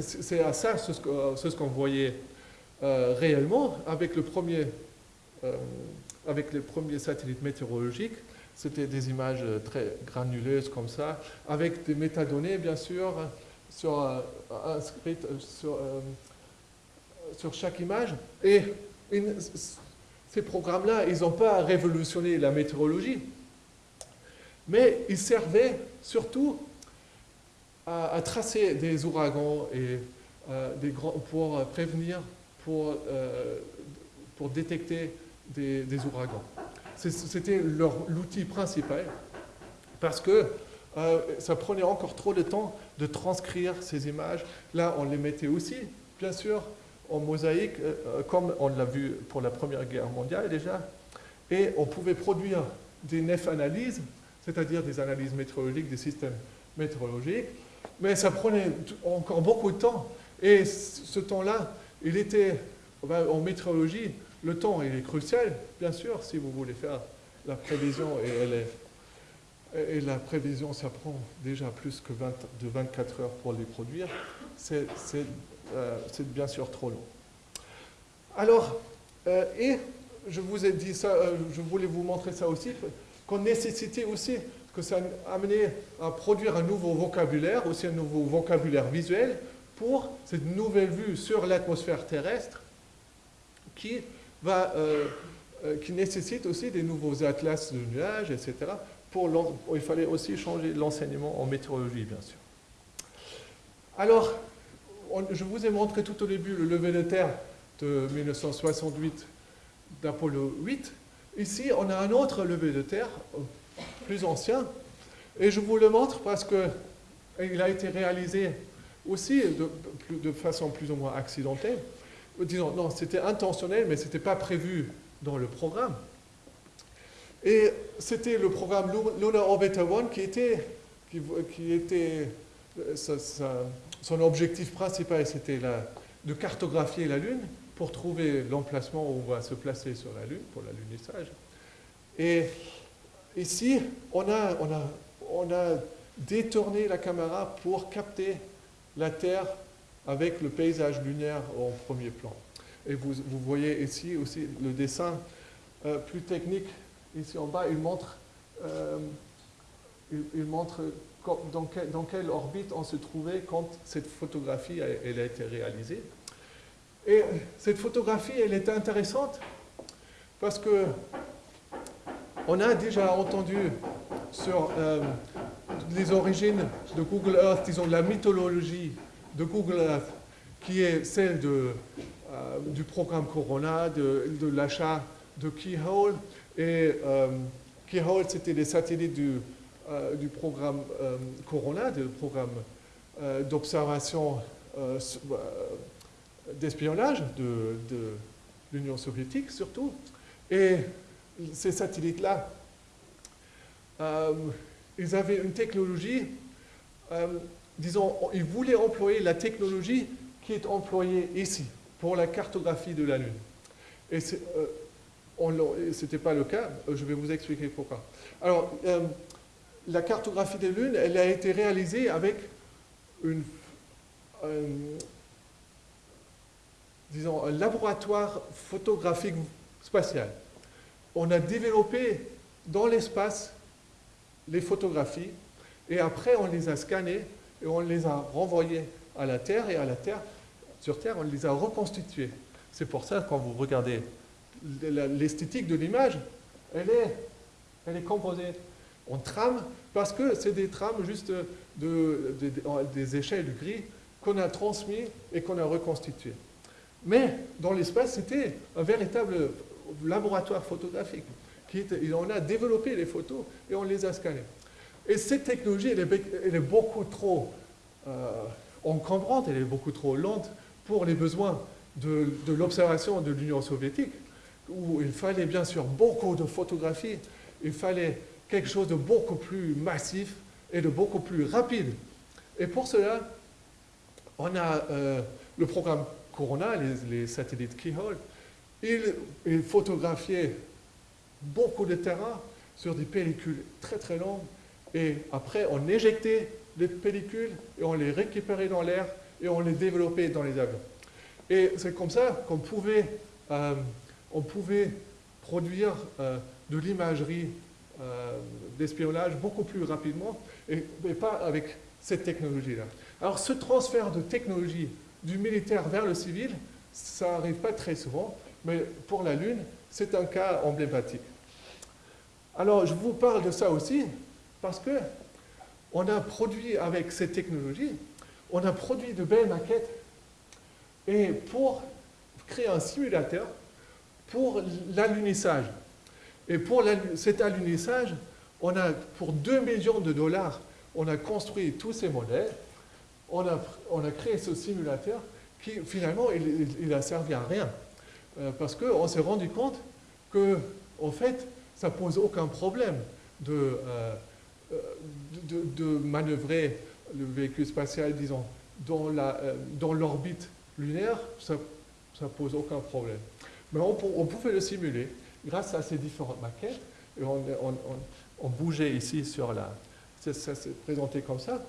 c'est à ça ce, ce qu'on voyait euh, réellement euh, avec les premiers satellites météorologiques. C'était des images très granuleuses comme ça, avec des métadonnées bien sûr, sur, euh, inscrites sur chaque image. Et ces programmes-là, ils n'ont pas révolutionné la météorologie, mais ils servaient surtout à, tracer des ouragans et des grands, pour prévenir, pour, pour détecter des, ouragans. C'était l'outil principal parce que euh, ça prenait encore trop de temps de transcrire ces images. Là, on les mettait aussi, bien sûr, en mosaïque, euh, euh, comme on l'a vu pour la Première Guerre mondiale déjà. Et on pouvait produire des nef analyses, c'est-à-dire des analyses météorologiques, des systèmes météorologiques. Mais ça prenait encore beaucoup de temps. Et ce temps-là, il était, en météorologie, le temps, il est crucial, bien sûr, si vous voulez faire la prévision, et, la prévision, ça prend déjà plus que 20, de 24 heures pour les produire, c'est euh, bien sûr trop long. Alors, euh, et je vous ai dit ça, euh, je voulais vous montrer ça aussi, qu'on nécessitait aussi que ça amenait à produire un nouveau vocabulaire, aussi un nouveau vocabulaire visuel pour cette nouvelle vue sur l'atmosphère terrestre qui va, euh, euh, qui nécessite aussi des nouveaux atlas de nuages, etc. Pour il fallait aussi changer l'enseignement en météorologie, bien sûr. Alors, je vous ai montré tout au début le lever de terre de 1968 d'Apollo 8. Ici, on a un autre lever de terre, plus ancien, et je vous le montre parce qu'il a été réalisé aussi de, façon plus ou moins accidentelle disons, non, c'était intentionnel, mais ce n'était pas prévu dans le programme. Et c'était le programme Lunar Orbiter 1 qui était, qui, était son objectif principal, c'était de cartographier la Lune pour trouver l'emplacement où on va se placer sur la Lune, pour l'alunissage. Et ici, on a, détourné la caméra pour capter la Terre avec le paysage lunaire en premier plan. Et vous, voyez ici aussi le dessin euh, plus technique. Ici en bas, il montre, euh, dans, quelle orbite on se trouvait quand cette photographie a été réalisée. Et cette photographie, elle est intéressante parce que on a déjà entendu sur euh, les origines de Google Earth, disons la mythologie de Google Earth, qui est celle euh, du programme Corona, de, l'achat de Keyhole. Et euh, Keyhole, c'était des satellites du, programme Corona, du programme d'observation d'espionnage de, l'Union soviétique surtout. Ces satellites-là, ils avaient une technologie disons, ils voulaient employer la technologie qui est employée ici pour la cartographie de la Lune. Et ce n'était pas le cas, euh, je vais vous expliquer pourquoi. Alors, euh, la cartographie de la Lune, elle a été réalisée avec une, disons, un laboratoire photographique spatial. On a développé dans l'espace les photographies et après on les a scannées et on les a renvoyés à la Terre, et à la Terre, sur Terre, on les a reconstitués. C'est pour ça, quand vous regardez l'esthétique de l'image, elle est, elle est composée en trames, parce que c'est des trames juste de, des échelles gris qu'on a transmis et qu'on a reconstitué. Mais dans l'espace, c'était un véritable laboratoire photographique. Qui on a développé les photos et on les a scannées. Et cette technologie, elle est, beaucoup trop euh, encombrante, elle est beaucoup trop lente pour les besoins de, de l'observation de l'Union soviétique, où il fallait bien sûr beaucoup de photographies, il fallait quelque chose de beaucoup plus massif et de beaucoup plus rapide. Et pour cela, on a euh, le programme Corona, les, satellites Keyhole. Il, il photographiait beaucoup de terrain sur des pellicules très très longues et après on éjectait les pellicules et on les récupérait dans l'air et on les développait dans les avions. Et c'est comme ça qu'on pouvait, euh, pouvait produire euh, de l'imagerie d'espionnage beaucoup plus rapidement et pas avec cette technologie-là. Alors ce transfert de technologie du militaire vers le civil, ça n'arrive pas très souvent, mais pour la Lune, c'est un cas emblématique. Alors je vous parle de ça aussi parce que on a produit avec cette technologie, on a produit de belles maquettes et pour créer un simulateur pour l'alunissage. Et pour cet alunissage, on a pour 2 millions de dollars, on a construit tous ces modèles on a, créé ce simulateur qui finalement il, n'a servi à rien. Euh, parce qu'on s'est rendu compte que en fait ça pose aucun problème de, euh, euh, de, manœuvrer le véhicule spatial, disons, dans l'orbite lunaire, ça ne pose aucun problème. Mais on, pouvait le simuler grâce à ces différentes maquettes. Et on, bougeait ici sur la... Ça, ça s'est présenté comme ça.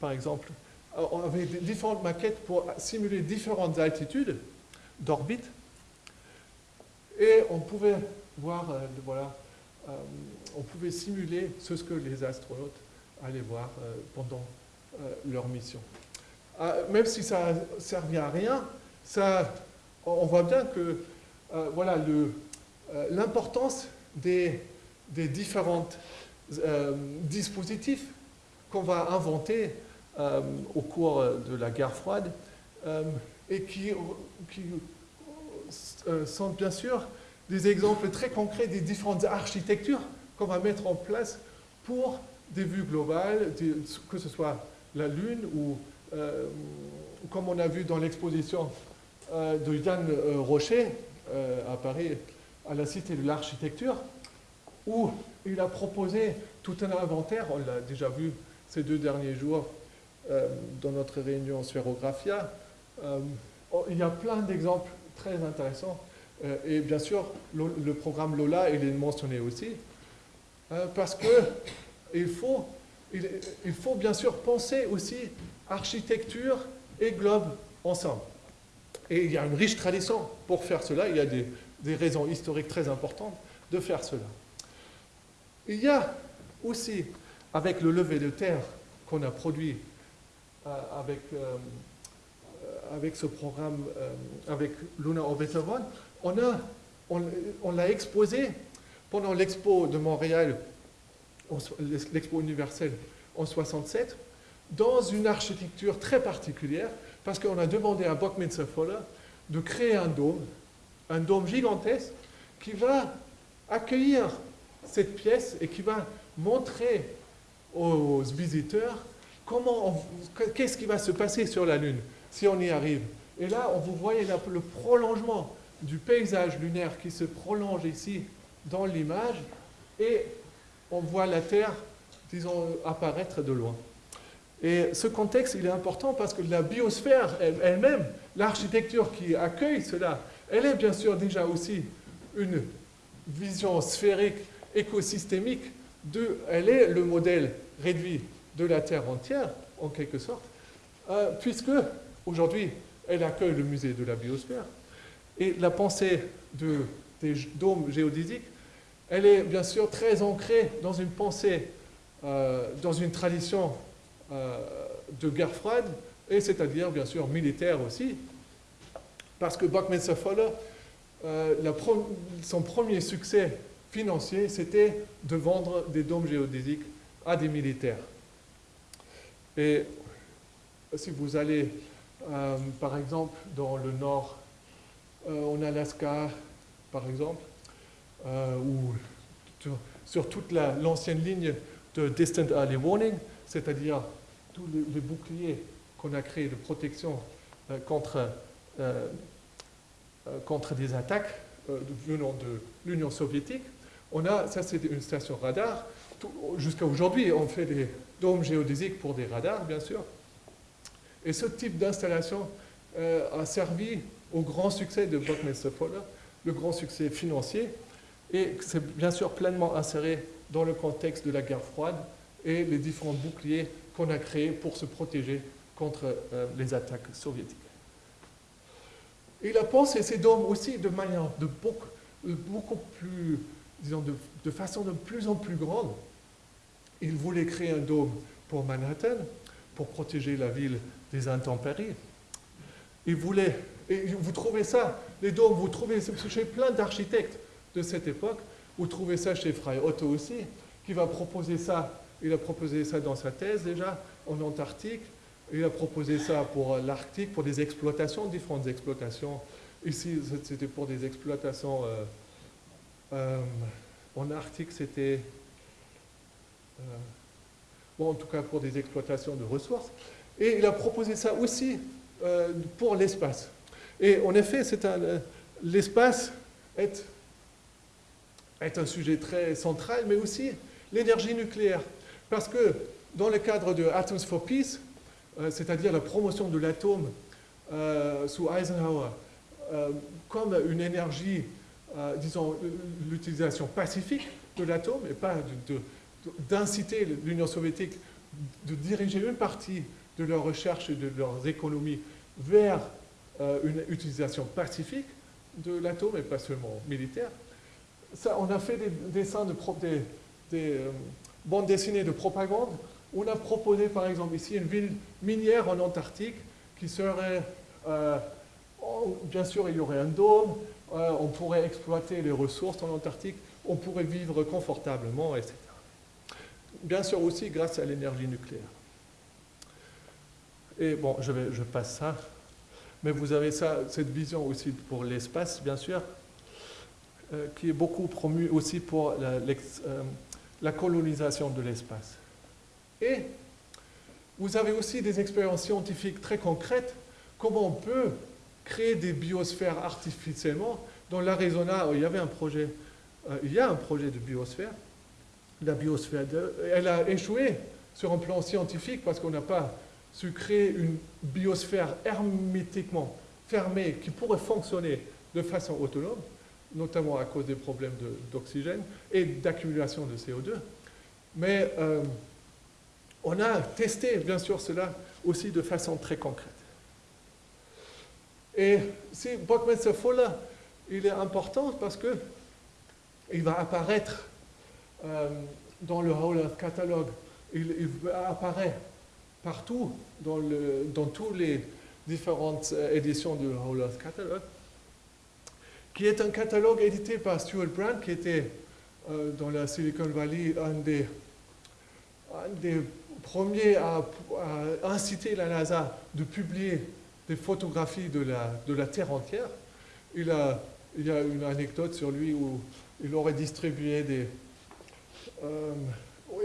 Par exemple, on avait différentes maquettes pour simuler différentes altitudes d'orbite. Et on pouvait voir, euh, voilà, euh, on pouvait simuler ce que les astronautes allaient voir pendant leur mission. même si ça ne servait à rien, ça, on voit bien que voilà, l'importance des, des différents dispositifs qu'on va inventer euh, au cours de la guerre froide euh, et qui, euh, sont bien sûr des exemples très concrets des différentes architectures qu'on va mettre en place pour des vues globales, que ce soit la Lune ou, comme on a vu dans l'exposition de Yann Rocher à Paris, à la Cité de l'Architecture, où il a proposé tout un inventaire, on l'a déjà vu ces deux derniers jours, euh, dans notre réunion Sphérographia. Euh, oh, il y a plein d'exemples très intéressants. Euh, et bien sûr, le, programme Lola, il est mentionné aussi. parce que il faut, il, faut bien sûr penser aussi architecture et globe ensemble. Et il y a une riche tradition pour faire cela. Il y a des, des, raisons historiques très importantes de faire cela. Il y a aussi, avec le lever de terre qu'on a produit euh, avec, euh, euh, avec ce programme, avec Luna Orbiter One, on l'a exposé pendant l'expo de Montréal, l'expo universelle en 67, dans une architecture très particulière, parce qu'on a demandé à Buckminster Fuller de créer un dôme, un dôme gigantesque, qui va accueillir cette pièce et qui va montrer aux visiteurs qu'est-ce qui va se passer sur la Lune si on y arrive Et là, on vous voyez le prolongement du paysage lunaire qui se prolonge ici dans l'image et on voit la Terre, disons, apparaître de loin. Et ce contexte, il est important parce que la biosphère elle-même, l'architecture qui accueille cela, elle est bien sûr déjà aussi une vision sphérique, écosystémique, de, elle est le modèle réduit de la Terre entière, en quelque sorte, euh, puisque aujourd'hui, elle accueille le musée de la biosphère. Et la pensée de, des dômes géodésiques, elle est bien sûr très ancrée dans une pensée, euh, dans une tradition euh, de guerre froide, et c'est-à-dire bien sûr militaire aussi, parce que Buckminster Fuller, son premier succès financier, c'était de vendre des dômes géodésiques à des militaires. Et si vous allez, par exemple, dans le nord, en Alaska, par exemple, ou sur toute l'ancienne ligne de Distant Early Warning, c'est-à-dire tous les, boucliers qu'on a créés de protection contre, contre des attaques venant de l'Union soviétique, on a, ça c'est une station radar. Jusqu'à aujourd'hui, on fait des dômes géodésiques pour des radars, bien sûr. Et ce type d'installation euh, a servi au grand succès de Buckminster Fuller, le grand succès financier, et c'est bien sûr pleinement inséré dans le contexte de la guerre froide et les différents boucliers qu'on a créés pour se protéger contre euh, les attaques soviétiques. Il a pensé ces dômes aussi de manière de beaucoup, beaucoup plus disons, de, façon de plus en plus grande. Il voulait créer un dôme pour Manhattan, pour protéger la ville des intempéries. Et vous trouvez ça, les dômes, vous trouvez chez plein d'architectes de cette époque, vous trouvez ça chez Frey Otto aussi, qui va proposer ça, il a proposé ça dans sa thèse déjà, en Antarctique, il a proposé ça pour l'Arctique, pour des exploitations, différentes exploitations. Ici, c'était pour des exploitations euh, euh, en Arctique, c'était, euh, bon, en tout cas pour des exploitations de ressources. Et il a proposé ça aussi euh, pour l'espace. Et en effet, l'espace est, un sujet très central, mais aussi l'énergie nucléaire. Parce que dans le cadre de Atoms for Peace, c'est-à-dire la promotion de l'atome sous Eisenhower, comme une énergie euh, disons, l'utilisation pacifique de l'atome et pas d'inciter l'Union soviétique de diriger une partie de leurs recherches et de leurs économies vers euh, une utilisation pacifique de l'atome et pas seulement militaire. On a fait des dessins de euh, bandes dessinées de propagande. On a proposé par exemple ici une ville minière en Antarctique qui serait, bien sûr il y aurait un dôme, euh, on pourrait exploiter les ressources en Antarctique, on pourrait vivre confortablement, etc. Bien sûr aussi grâce à l'énergie nucléaire. Et bon, je, vais, je passe ça. Mais vous avez ça, cette vision aussi pour l'espace, bien sûr, euh, qui est beaucoup promue aussi pour la, euh, la colonisation de l'espace. Et vous avez aussi des expériences scientifiques très concrètes, comment on peut créer des biosphères artificiellement. Dans l'Arizona, il y avait un projet, euh, il y a un projet de biosphère. La biosphère, elle a échoué sur un plan scientifique parce qu'on n'a pas su créer une biosphère hermétiquement fermée qui pourrait fonctionner de façon autonome, notamment à cause des problèmes d'oxygène et d'accumulation de CO2. Mais euh, on a testé, bien sûr, cela aussi de façon très concrète. Et si Buckminster Fuller, il est important parce que il va apparaître euh, dans le Earth Catalogue, il, il apparaît partout dans, le, toutes les différentes euh, éditions du Earth Catalogue, qui est un catalogue édité par Stuart Brand, qui était euh, dans la Silicon Valley un des, premiers à, inciter la NASA de publier des photographies de la, Terre entière. Il y a une anecdote sur lui où il aurait distribué des... Euh,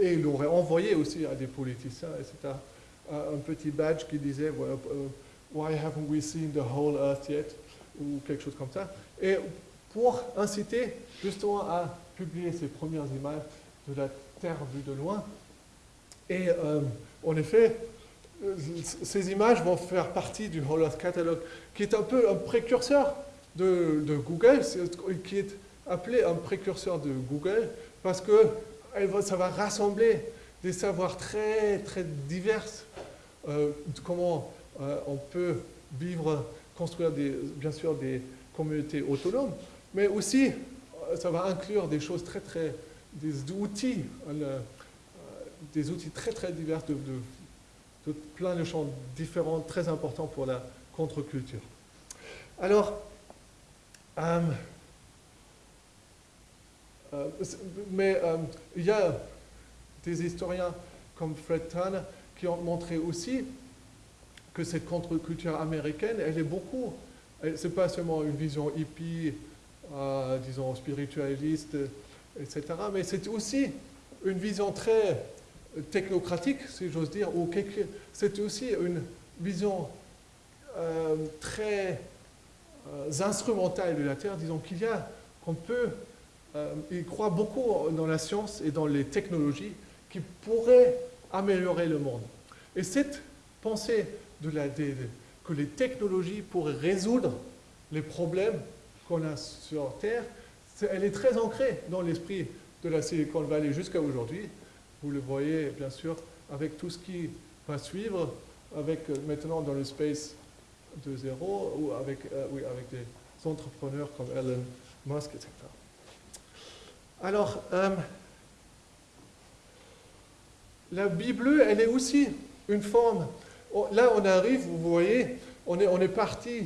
et il aurait envoyé aussi à des politiciens, etc., un petit badge qui disait euh, Why haven't we seen the whole earth yet? Ou quelque chose comme ça. Et pour inciter justement à publier ces premières images de la Terre vue de loin. Et euh, en effet, ces images vont faire partie du Holoth Catalog, qui est un peu un précurseur de, Google, qui est appelé un précurseur de Google, parce que ça va rassembler des savoirs très, très divers, euh, comment euh, on peut vivre, construire bien sûr des communautés autonomes, mais aussi euh, ça va inclure des choses très, très, des outils, des outils très, très divers de plein de champs différents, très importants pour la contre-culture. Alors, euh, euh, mais euh, il y a des historiens comme Fred Turner qui ont montré aussi que cette contre-culture américaine, elle est beaucoup, c'est pas seulement une vision hippie, euh, disons spiritualiste, etc., mais c'est aussi une vision très technocratique, si j'ose dire, ou c'est aussi une vision euh, très euh, instrumentale de la Terre, disons qu'il y a, qu'on peut, il croit beaucoup dans la science et dans les technologies qui pourraient améliorer le monde. Et cette pensée de la, que les technologies pourraient résoudre les problèmes qu'on a sur Terre, elle est très ancrée dans l'esprit de la Silicon Valley jusqu'à aujourd'hui. Vous le voyez bien sûr avec tout ce qui va suivre, avec euh, maintenant dans le space 2.0 ou avec, euh, oui, avec des entrepreneurs comme Elon Musk, etc. Alors, euh, la Bible, elle est aussi une forme. Oh, là, on arrive, vous voyez, on est, parti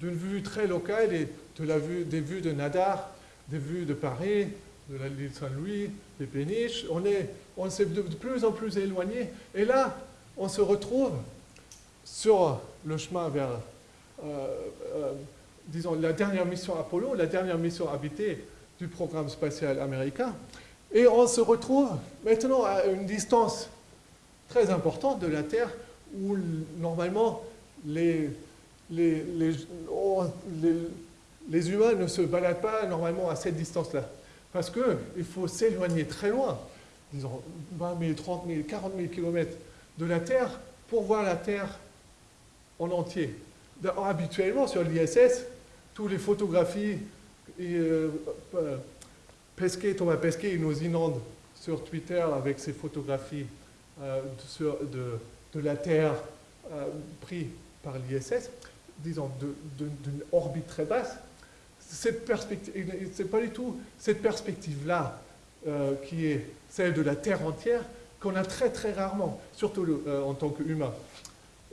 d'une vue très locale et de la vue, des vues de Nadar, des vues de Paris, de l'île Saint-Louis, des péniches. On s'est de plus en plus éloigné. Et là, on se retrouve sur le chemin vers, euh, euh, disons, la dernière mission Apollo, la dernière mission habitée du programme spatial américain. Et on se retrouve maintenant à une distance très importante de la Terre où normalement les, les, les, oh, les humains ne se baladent pas normalement à cette distance-là. Parce qu'il faut s'éloigner très loin, disons 20 000, 30 000, 40 000 kilomètres de la Terre pour voir la Terre en entier. Habituellement, sur l'ISS, toutes les photographies, euh, euh, Pesquet, Thomas Pesquet, il nous inonde sur Twitter avec ses photographies euh, de, la Terre prises par l'ISS, disons d'une orbite très basse. Cette perspective, c'est pas du tout cette perspective-là qui est celle de la Terre entière qu'on a très très rarement, surtout en tant qu'humain.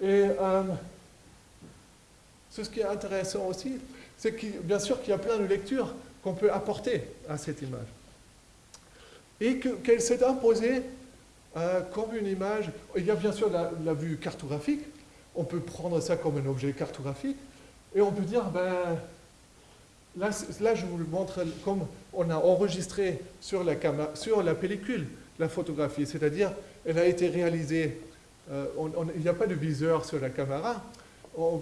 Et ce qui est intéressant aussi, c'est bien sûr qu'il y a plein de lectures qu'on peut apporter à cette image. Et qu'elle s'est imposée euh, comme une image. Il y a bien sûr la, vue cartographique. On peut prendre ça comme un objet cartographique. Et on peut dire, ben, là, je vous le montre comme on a enregistré sur la, sur la pellicule la photographie. C'est-à-dire, elle a été réalisée, euh, il n'y a pas de viseur sur la caméra,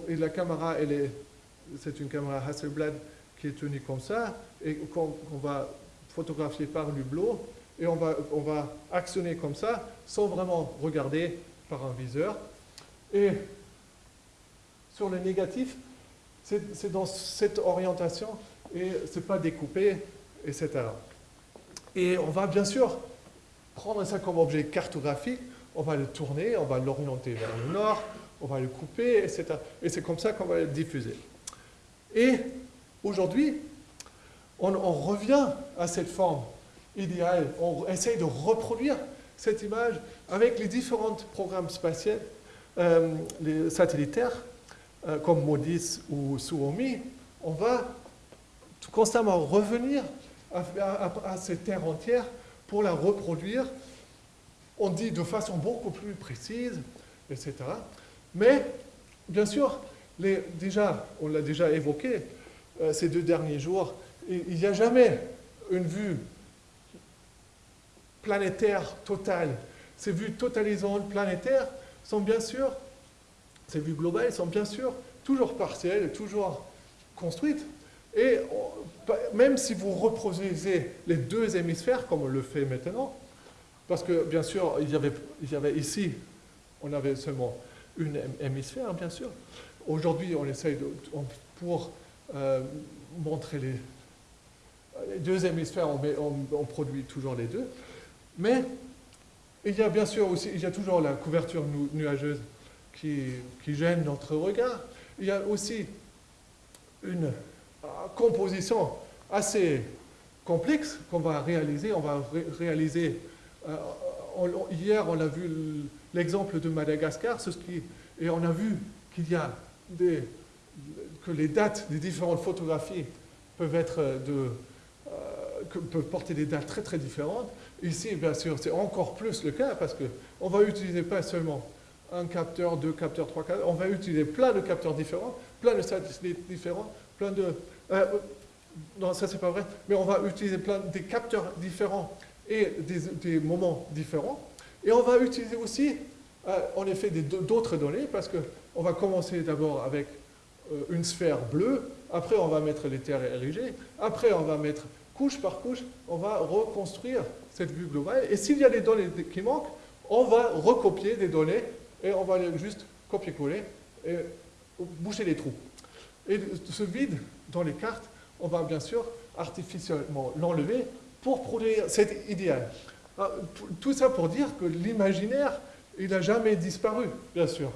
et la caméra, c'est une caméra Hasselblad qui est tenue comme ça, et qu'on va photographier par l'hublot, et on va, on va actionner comme ça, sans vraiment regarder par un viseur. Et sur le négatif, c'est dans cette orientation, et c'est pas découpé, etc. Et on va bien sûr prendre ça comme objet cartographique, on va le tourner, on va l'orienter vers le nord, on va le couper, etc. Et c'est comme ça qu'on va le diffuser. Et aujourd'hui, on, revient à cette forme idéale, on essaye de reproduire cette image avec les différents programmes spatiaux, euh, les satellitaires, euh, comme MODIS ou Suomi, on va constamment revenir à cette terre entière pour la reproduire. On dit de façon beaucoup plus précise, etc. Mais, bien sûr, déjà, on l'a déjà évoqué euh, ces deux derniers jours, il n'y a jamais une vue planétaire totale. Ces vues totalisantes planétaires sont bien sûr, ces vues globales sont bien sûr toujours partielles, toujours construites. Et même si vous reproduisez les deux hémisphères, comme on le fait maintenant, parce que bien sûr, il y avait, ici, on avait seulement une hémisphère, bien sûr. Aujourd'hui, on essaye pour euh, montrer les, deux hémisphères, on, produit toujours les deux. Mais il y a bien sûr aussi, il y a toujours la couverture nuageuse qui, gêne notre regard. Il y a aussi une euh, composition assez complexe qu'on va réaliser. On va réaliser, euh, hier on a vu l'exemple de Madagascar, ce qui, et on a vu qu'il y a des, que les dates des différentes photographies peuvent être de, euh, peuvent porter des dates très très différentes. Ici, bien sûr, c'est encore plus le cas parce qu'on va utiliser pas seulement un capteur, deux capteurs, trois capteurs. On va utiliser plein de capteurs différents, plein de satellites différents, plein de... Euh, non, ça c'est pas vrai, mais on va utiliser plein des capteurs différents et des, moments différents. Et on va utiliser aussi, euh, en effet, d'autres données, parce qu'on va commencer d'abord avec euh, une sphère bleue, après on va mettre les terres érigées, après on va mettre couche par couche, on va reconstruire cette vue globale. Et s'il y a des données qui manquent, on va recopier des données et on va juste copier-coller et boucher les trous. Et ce vide dans les cartes, on va bien sûr artificiellement l'enlever pour produire cet idéal. Ah, tout ça pour dire que l'imaginaire, il n'a jamais disparu, bien sûr,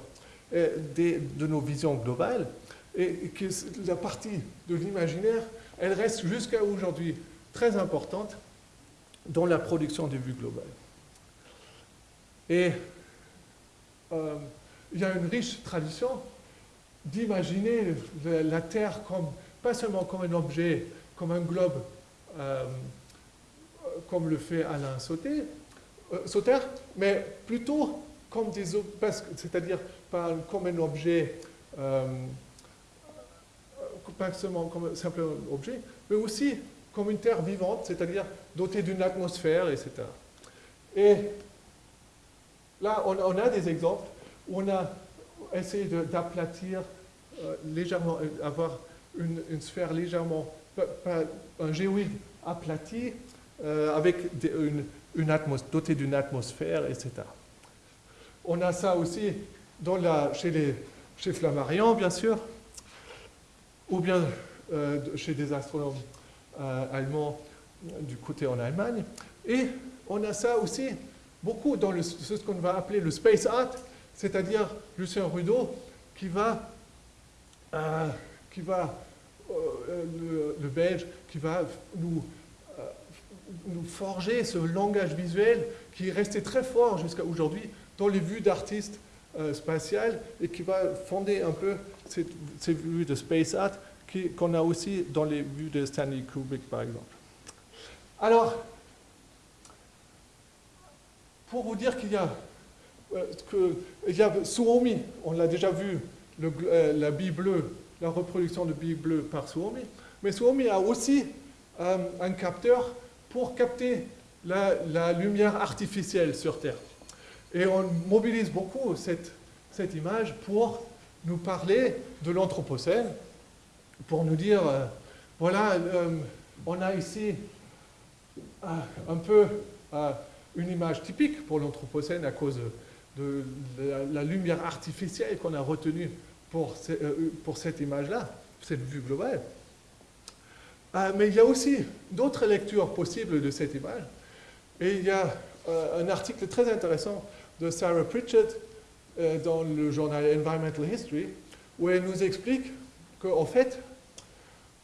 de nos visions globales, et que la partie de l'imaginaire, elle reste jusqu'à aujourd'hui très importante dans la production des vues globales. Et euh, il y a une riche tradition d'imaginer la Terre comme, pas seulement comme un objet, comme un globe, euh, comme le fait Alain Sauter, euh, Sauter mais plutôt comme des c'est-à-dire pas comme un objet, pas seulement comme un simple objet, mais aussi comme une Terre vivante, c'est-à-dire dotée d'une atmosphère, etc. Et là, on, a des exemples où on a essayé d'aplatir euh, légèrement, euh, avoir une, sphère légèrement, un géoïde aplati euh, avec une, dotée d'une atmosphère, etc. On a ça aussi chez, les, Flammarion, bien sûr, ou bien chez des astronomes allemand du côté en Allemagne. Et on a ça aussi beaucoup dans ce qu'on va appeler le space art, c'est-à-dire Lucien Rudeau qui va, euh, qui va euh, le, Belge, qui va nous, nous forger ce langage visuel qui est resté très fort jusqu'à aujourd'hui dans les vues d'artistes spatiales et qui va fonder un peu ces vues de space art qu'on a aussi dans les vues de Stanley Kubrick, par exemple. Alors, pour vous dire qu'il y a, euh, que, y a Suomi, on l'a déjà vu, euh, la bille bleue, la reproduction de bille bleue par Suomi, mais Suomi a aussi euh, un capteur pour capter la, lumière artificielle sur Terre. Et on mobilise beaucoup cette image pour nous parler de l'Anthropocène, pour nous dire, euh, voilà, euh, on a ici euh, un peu une image typique pour l'Anthropocène à cause de, la, lumière artificielle qu'on a retenue pour, pour cette image-là, cette vue globale. mais il y a aussi d'autres lectures possibles de cette image. Et il y a un article très intéressant de Sarah Pritchett dans le journal Environmental History, où elle nous explique qu'en fait,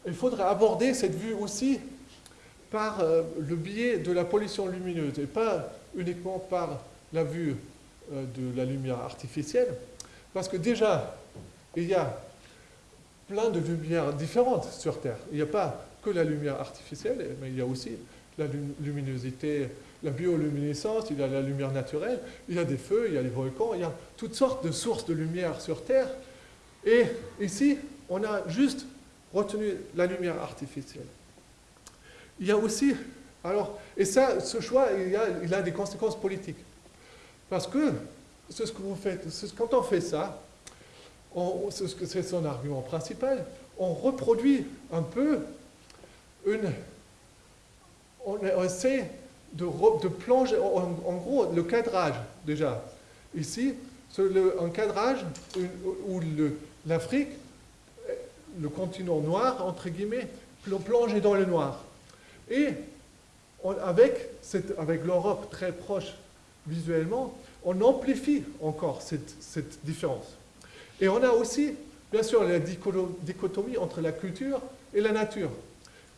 il faudrait aborder cette vue aussi par euh, le biais de la pollution lumineuse et pas uniquement par la vue euh, de la lumière artificielle. Parce que déjà, il y a plein de lumières différentes sur Terre. Il n'y a pas que la lumière artificielle, mais il y a aussi la luminosité, la bioluminescence, il y a la lumière naturelle, il y a des feux, il y a les volcans, il y a toutes sortes de sources de lumière sur Terre. Et ici, on a juste retenu la lumière artificielle. Il y a aussi, alors, et ça, ce choix, il, a, il a des conséquences politiques. Parce que, ce que vous faites, quand on fait ça, c'est son argument principal, on reproduit un peu une... On, essaie de, de plonger, en, gros, le cadrage, déjà. Ici, un cadrage où l'Afrique le continent noir, entre guillemets, plongé dans le noir. Et avec, avec l'Europe très proche visuellement, on amplifie encore cette, différence. Et on a aussi, bien sûr, la dichotomie entre la culture et la nature,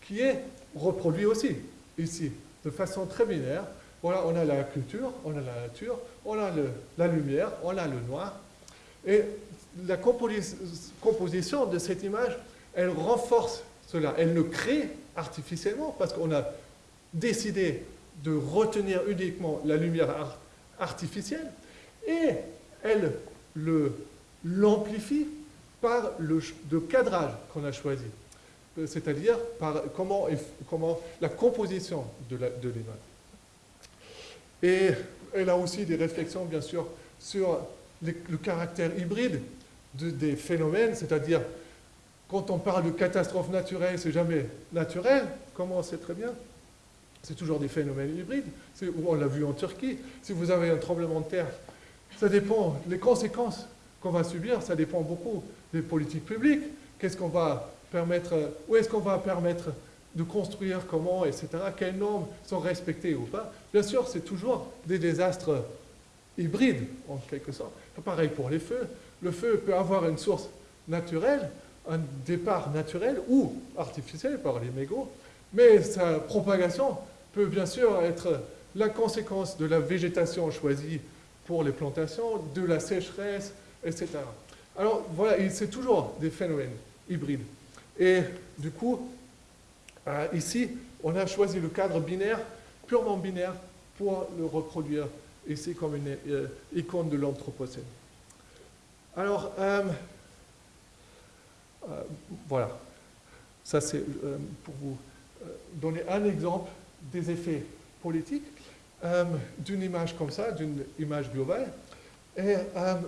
qui est reproduite aussi ici, de façon très binaire. Voilà, on a la culture, on a la nature, on a le, la lumière, on a le noir. Et la composition de cette image, elle renforce cela. Elle le crée artificiellement parce qu'on a décidé de retenir uniquement la lumière artificielle et elle l'amplifie par le, cadrage qu'on a choisi, euh, c'est-à-dire par comment, comment la composition de l'image. Et elle a aussi des réflexions, bien sûr, sur le caractère hybride des phénomènes, c'est-à-dire quand on parle de catastrophe naturelle, c'est jamais naturel, comme on sait très bien. C'est toujours des phénomènes hybrides. On l'a vu en Turquie. Si vous avez un tremblement de terre, ça dépend, les conséquences qu'on va subir, ça dépend beaucoup des politiques publiques. Qu'est-ce qu'on va permettre, où est-ce qu'on va permettre de construire, comment, etc. Quelles normes sont respectées ou pas. Bien sûr, c'est toujours des désastres hybrides, en quelque sorte. Pareil pour les feux. Le feu peut avoir une source naturelle, un départ naturel ou artificiel par les mégots, mais sa propagation peut bien sûr être la conséquence de la végétation choisie pour les plantations, de la sécheresse, etc. Alors voilà, c'est toujours des phénomènes hybrides. Et du coup, euh, ici, on a choisi le cadre binaire, purement binaire, pour le reproduire ici comme une euh, icône de l'Anthropocène. Alors, euh, euh, voilà. Ça, c'est euh, pour vous donner un exemple des effets politiques d'une image comme ça, d'une image globale. Et un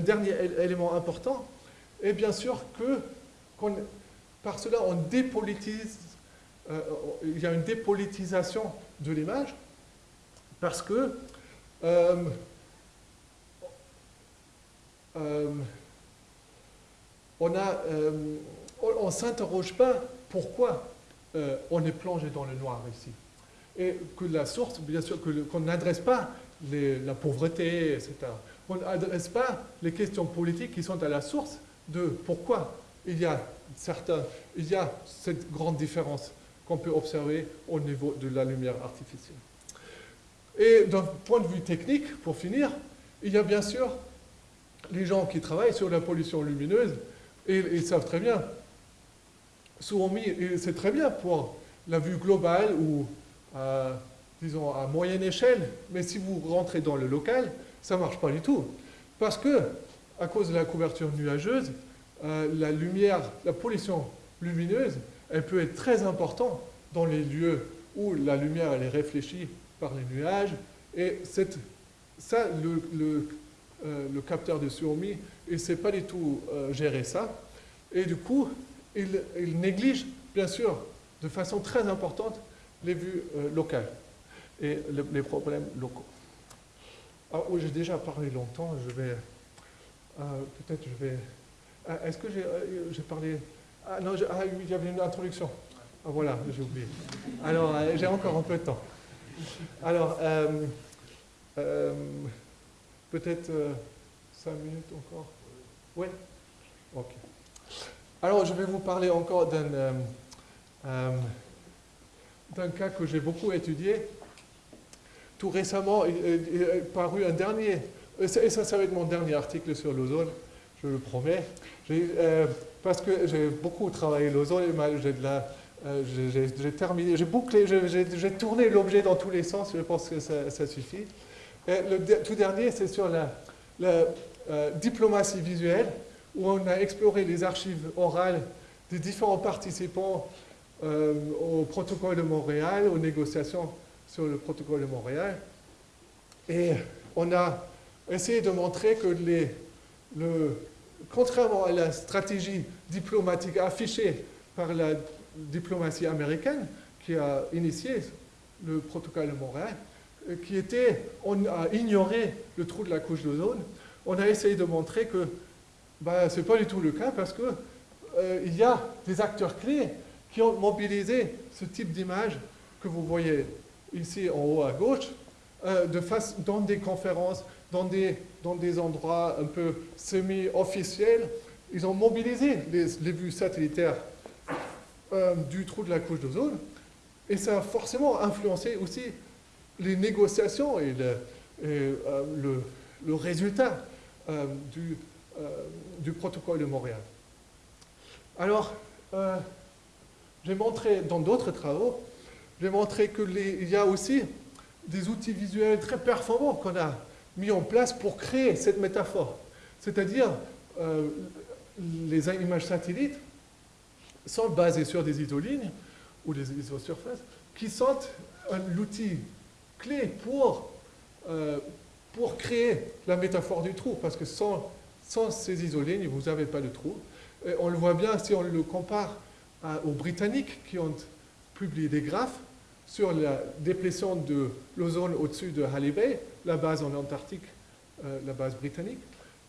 dernier élément important est bien sûr que par cela, on dépolitise, il y a une dépolitisation de l'image parce que euh, on ne euh, s'interroge pas pourquoi euh, on est plongé dans le noir ici. Et que la source, bien sûr, qu'on n'adresse pas la pauvreté, etc. On n'adresse pas les questions politiques qui sont à la source de pourquoi il y a, certains, il y a cette grande différence qu'on peut observer au niveau de la lumière artificielle. Et d'un point de vue technique, pour finir, il y a bien sûr les gens qui travaillent sur la pollution lumineuse, ils, savent très bien. c'est très bien pour la vue globale ou, disons, à moyenne échelle, mais si vous rentrez dans le local, ça ne marche pas du tout. Parce que, à cause de la couverture nuageuse, euh, la lumière, la pollution lumineuse, elle peut être très importante dans les lieux où la lumière elle est réfléchie par les nuages. Et cette, ça, le euh, le capteur de Xiaomi, il sait pas du tout euh, gérer ça. Et du coup, il, néglige, bien sûr, de façon très importante, les vues euh, locales et les problèmes locaux. Ah, j'ai déjà parlé longtemps, je vais... Peut-être je vais... Ah, est-ce que j'ai parlé... Ah non, ah, il y avait une introduction. Ah voilà, j'ai oublié. Alors, j'ai encore un peu de temps. Alors, Peut-être euh, cinq minutes encore Oui Ok. Alors, je vais vous parler encore d'un euh, euh, cas que j'ai beaucoup étudié. Tout récemment, il, est paru un dernier, et ça, ça va être mon dernier article sur l'ozone, je le promets, parce que j'ai beaucoup travaillé l'ozone, j'ai terminé, j'ai bouclé, j'ai tourné l'objet dans tous les sens, je pense que ça, suffit. Le tout dernier, c'est sur la, euh, diplomatie visuelle, où on a exploré les archives orales des différents participants euh, au protocole de Montréal, aux négociations sur le protocole de Montréal. Et on a essayé de montrer que les, le, contrairement à la stratégie diplomatique affichée par la diplomatie américaine, qui a initié le protocole de Montréal, qui était, on a ignoré le trou de la couche d'ozone, on a essayé de montrer que bah, ce n'est pas du tout le cas parce qu'il euh, y a des acteurs clés qui ont mobilisé ce type d'image que vous voyez ici en haut à gauche, euh, dans des conférences, dans des, dans des endroits un peu semi-officiels. Ils ont mobilisé les, les vues satellitaires euh, du trou de la couche d'ozone et ça a forcément influencé aussi les négociations et le, euh, résultat euh, du, du, protocole de Montréal. Alors, j'ai montré dans d'autres travaux, j'ai montré qu'il y a aussi des outils visuels très performants qu'on a mis en place pour créer cette métaphore. C'est-à-dire, les images satellites sont basées sur des isolignes ou des isosurfaces qui sont l'outil clé pour, euh, pour créer la métaphore du trou, parce que sans, sans ces isolignes, vous n'avez pas de trou. On le voit bien si on le compare aux Britanniques qui ont publié des graphes sur la déplétion de l'ozone au-dessus de Halley Bay, la base en Antarctique, euh, la base britannique.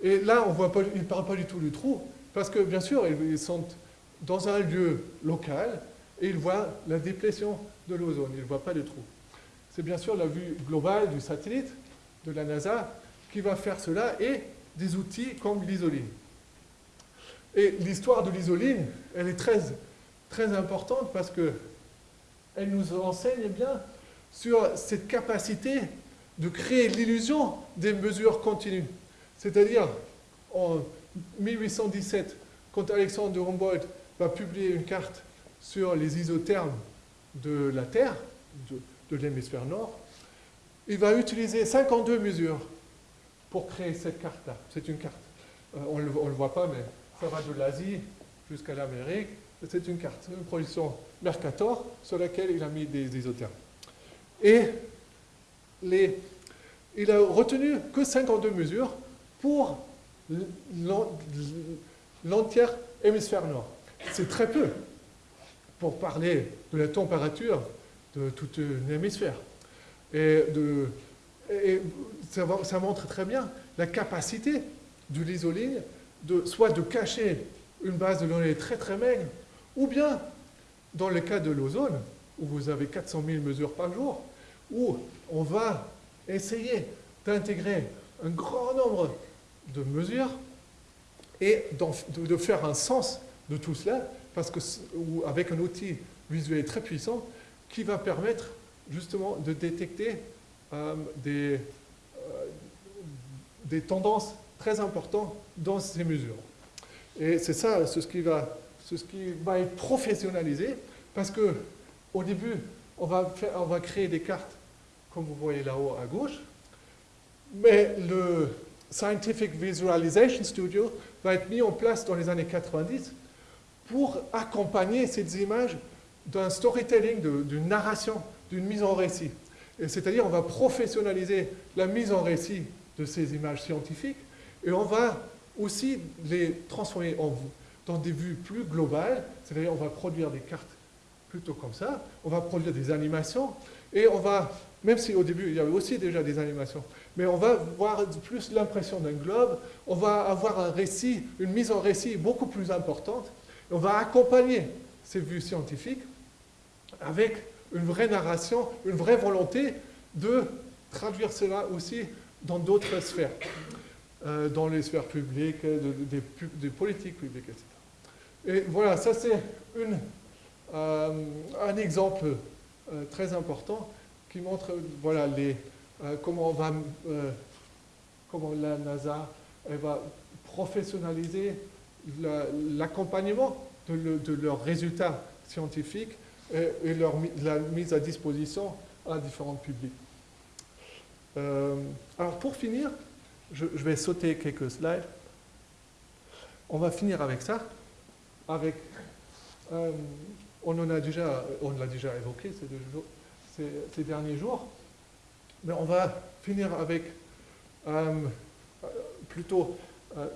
Et là, on voit pas, ils ne parlent pas du tout du trou, parce que bien sûr, ils sont dans un lieu local et ils voient la déplétion de l'ozone, ils ne voient pas de trou. C'est bien sûr la vue globale du satellite de la NASA qui va faire cela et des outils comme l'isoline. Et l'histoire de l'isoline, elle est très, très importante parce que elle nous enseigne bien sur cette capacité de créer l'illusion des mesures continues. C'est-à-dire, en 1817, quand Alexandre de Humboldt va publier une carte sur les isothermes de la Terre, de, l'hémisphère nord, il va utiliser 52 mesures pour créer cette carte-là. C'est une carte. Euh, on ne le, voit pas, mais ça va de l'Asie jusqu'à l'Amérique. C'est une carte, une production Mercator sur laquelle il a mis des isothermes. Et les, il a retenu que 52 mesures pour l'entière hémisphère nord. C'est très peu pour parler de la température de toute une hémisphère. Et, ça, montre très bien la capacité de l'isoline de, soit de cacher une base de données très très maigre, ou bien, dans le cas de l'ozone, où vous avez 400 000 mesures par jour, où on va essayer d'intégrer un grand nombre de mesures et de faire un sens de tout cela, parce que, avec un outil visuel très puissant qui va permettre justement de détecter euh, des, euh, des tendances très importantes dans ces mesures. Et c'est ça, ce qui va, ce qui va être professionnalisé, parce que au début, on va, on va créer des cartes, comme vous voyez là-haut à gauche, mais le Scientific Visualization Studio va être mis en place dans les années 90 pour accompagner ces images d'un storytelling, d'une narration, d'une mise en récit. C'est-à-dire, on va professionnaliser la mise en récit de ces images scientifiques et on va aussi les transformer en, dans des vues plus globales, c'est-à-dire on va produire des cartes plutôt comme ça, on va produire des animations et on va, même si au début il y avait aussi déjà des animations, mais on va voir plus l'impression d'un globe, on va avoir un récit, une mise en récit beaucoup plus importante, on va accompagner ces vues scientifiques avec une vraie narration, une vraie volonté de traduire cela aussi dans d'autres sphères, euh, dans les sphères publiques, des, politiques publiques, etc. Et voilà, ça c'est euh, un exemple euh, très important qui montre voilà, euh, comment, on va, euh, comment la NASA va professionnaliser l'accompagnement de, leurs résultats scientifiques et, leur, la mise à disposition à différents publics. Euh, alors pour finir, je, vais sauter quelques slides. On va finir avec ça, avec, on en a déjà, on l'a déjà évoqué ces, derniers jours, mais on va finir avec euh, plutôt, euh,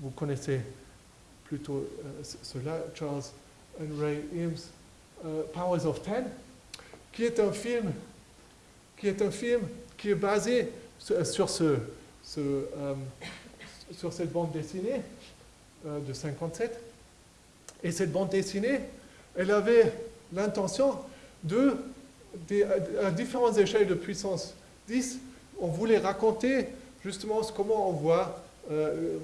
vous connaissez plutôt euh, cela, Charles and Ray Eames, Powers of Ten, qui est un film qui est basé sur, ce, sur cette bande dessinée de 57. Et cette bande dessinée, elle avait l'intention de à différentes échelles de puissance 10, on voulait raconter justement comment on voit, euh, euh,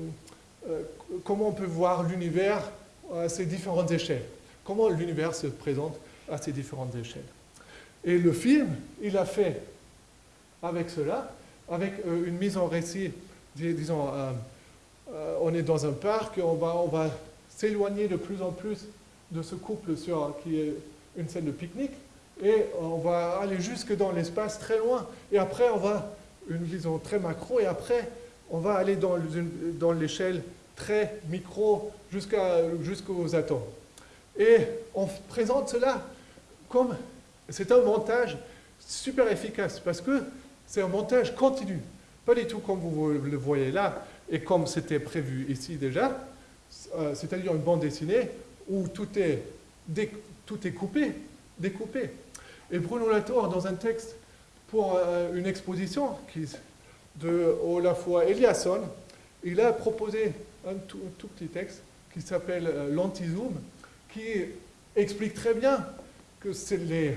comment on peut voir l'univers à ces différentes échelles, comment l'univers se présente à ces différentes échelles? Et le film, il a fait avec cela, avec euh, une mise en récit, disons, on est dans un parc, on va, on va s'éloigner de plus en plus de ce couple sur, qui est une scène de pique-nique, et on va aller jusque dans l'espace très loin. Et après, on va, une vision très macro, et après, on va aller dans, l'échelle très micro jusqu'aux atomes. Et on présente cela comme, c'est un montage super efficace, parce que c'est un montage continu. Pas du tout comme vous le voyez là, et comme c'était prévu ici déjà, euh, c'est-à-dire une bande dessinée où tout est, tout est coupé, découpé. Et Bruno Latour, dans un texte pour euh, une exposition qui, de Olafua Eliasson, il a proposé un tout, petit texte qui s'appelle euh, l'anti-zoom, qui explique très bien que c'est les,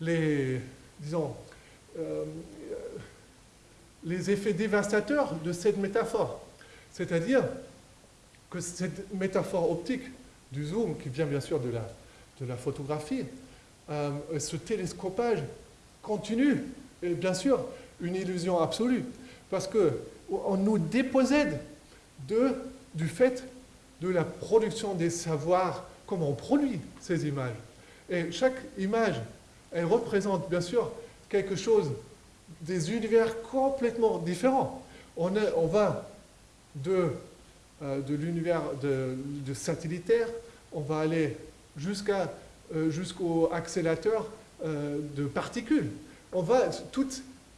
les, disons, euh, les effets dévastateurs de cette métaphore. C'est-à-dire que cette métaphore optique du zoom, qui vient bien sûr de la, de la photographie, euh, ce télescopage continue est bien sûr une illusion absolue, parce qu'on nous dépossède de, du fait de la production des savoirs, comment on produit ces images. Et chaque image, elle représente bien sûr quelque chose, des univers complètement différents. On, on va de, euh, de l'univers de, de satellitaire, on va aller jusqu'à euh, jusqu'au accélérateur euh, de particules. On va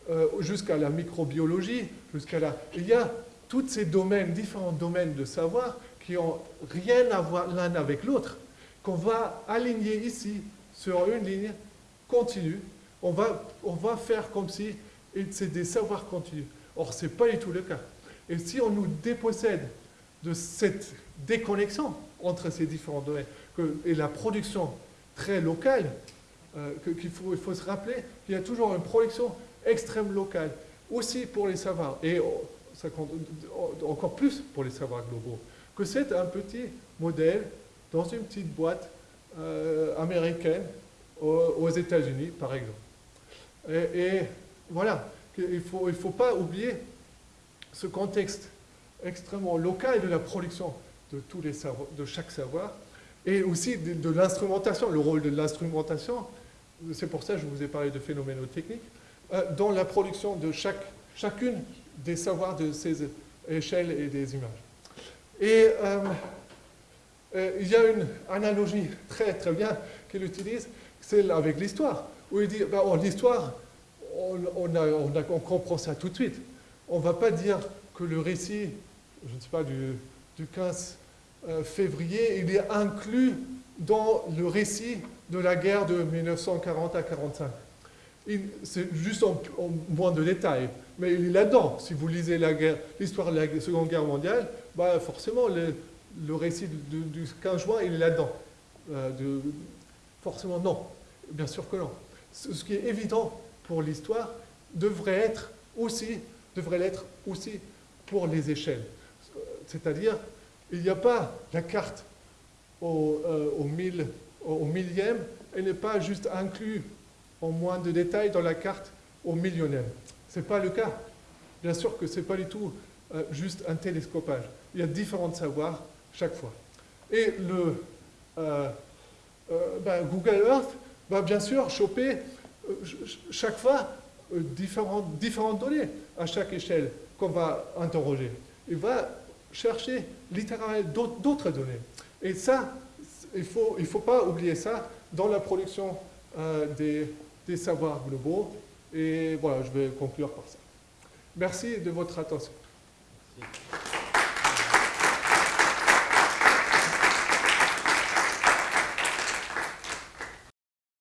euh, jusqu'à la microbiologie, jusqu'à la... Il y a tous ces domaines, différents domaines de savoir qui n'ont rien à voir l'un avec l'autre, qu'on va aligner ici sur une ligne continue. On va, on va faire comme si c'est des savoirs continus. Or, ce n'est pas du tout le cas. Et si on nous dépossède de cette déconnexion entre ces différents domaines et la production très locale, euh, qu'il faut, il faut se rappeler qu'il y a toujours une production extrême locale, aussi pour les savoirs, et oh, ça compte encore plus pour les savoirs globaux, que c'est un petit modèle dans une petite boîte euh, américaine aux, États-Unis, par exemple. Et, voilà, il ne faut, il faut pas oublier ce contexte extrêmement local de la production de, tous les de chaque savoir, et aussi de, l'instrumentation, le rôle de l'instrumentation, c'est pour ça que je vous ai parlé de phénoménotechnique, dans la production de chaque, chacune des savoirs de ces échelles et des images. Et euh, euh, il y a une analogie très très bien qu'il utilise, c'est avec l'histoire, où il dit, ben, l'histoire, on, on, comprend ça tout de suite. On ne va pas dire que le récit, je ne sais pas, du, du 15 euh, février, il est inclus dans le récit de la guerre de 1940 à 1945. C'est juste en, moins de détails, mais il est là-dedans. Si vous lisez l'histoire de la Seconde Guerre mondiale, bah forcément, le, récit du, 15 juin, il est là-dedans. Euh, forcément, non. Bien sûr que non. Ce, qui est évident pour l'histoire devrait être aussi, devrait l'être aussi pour les échelles. C'est-à-dire il n'y a pas la carte au, euh, au, millième, elle n'est pas juste inclue en moins de détails dans la carte au millionième. Ce n'est pas le cas. Bien sûr que ce n'est pas du tout euh, juste un télescopage. Il y a différents savoirs chaque fois. Et le, euh, ben, Google Earth va bien sûr choper chaque fois différentes, données à chaque échelle qu'on va interroger. Il va chercher littéralement d'autres données. Et ça, il ne faut, il faut pas oublier ça dans la production euh, des, des savoirs globaux. Et voilà, je vais conclure par ça. Merci de votre attention.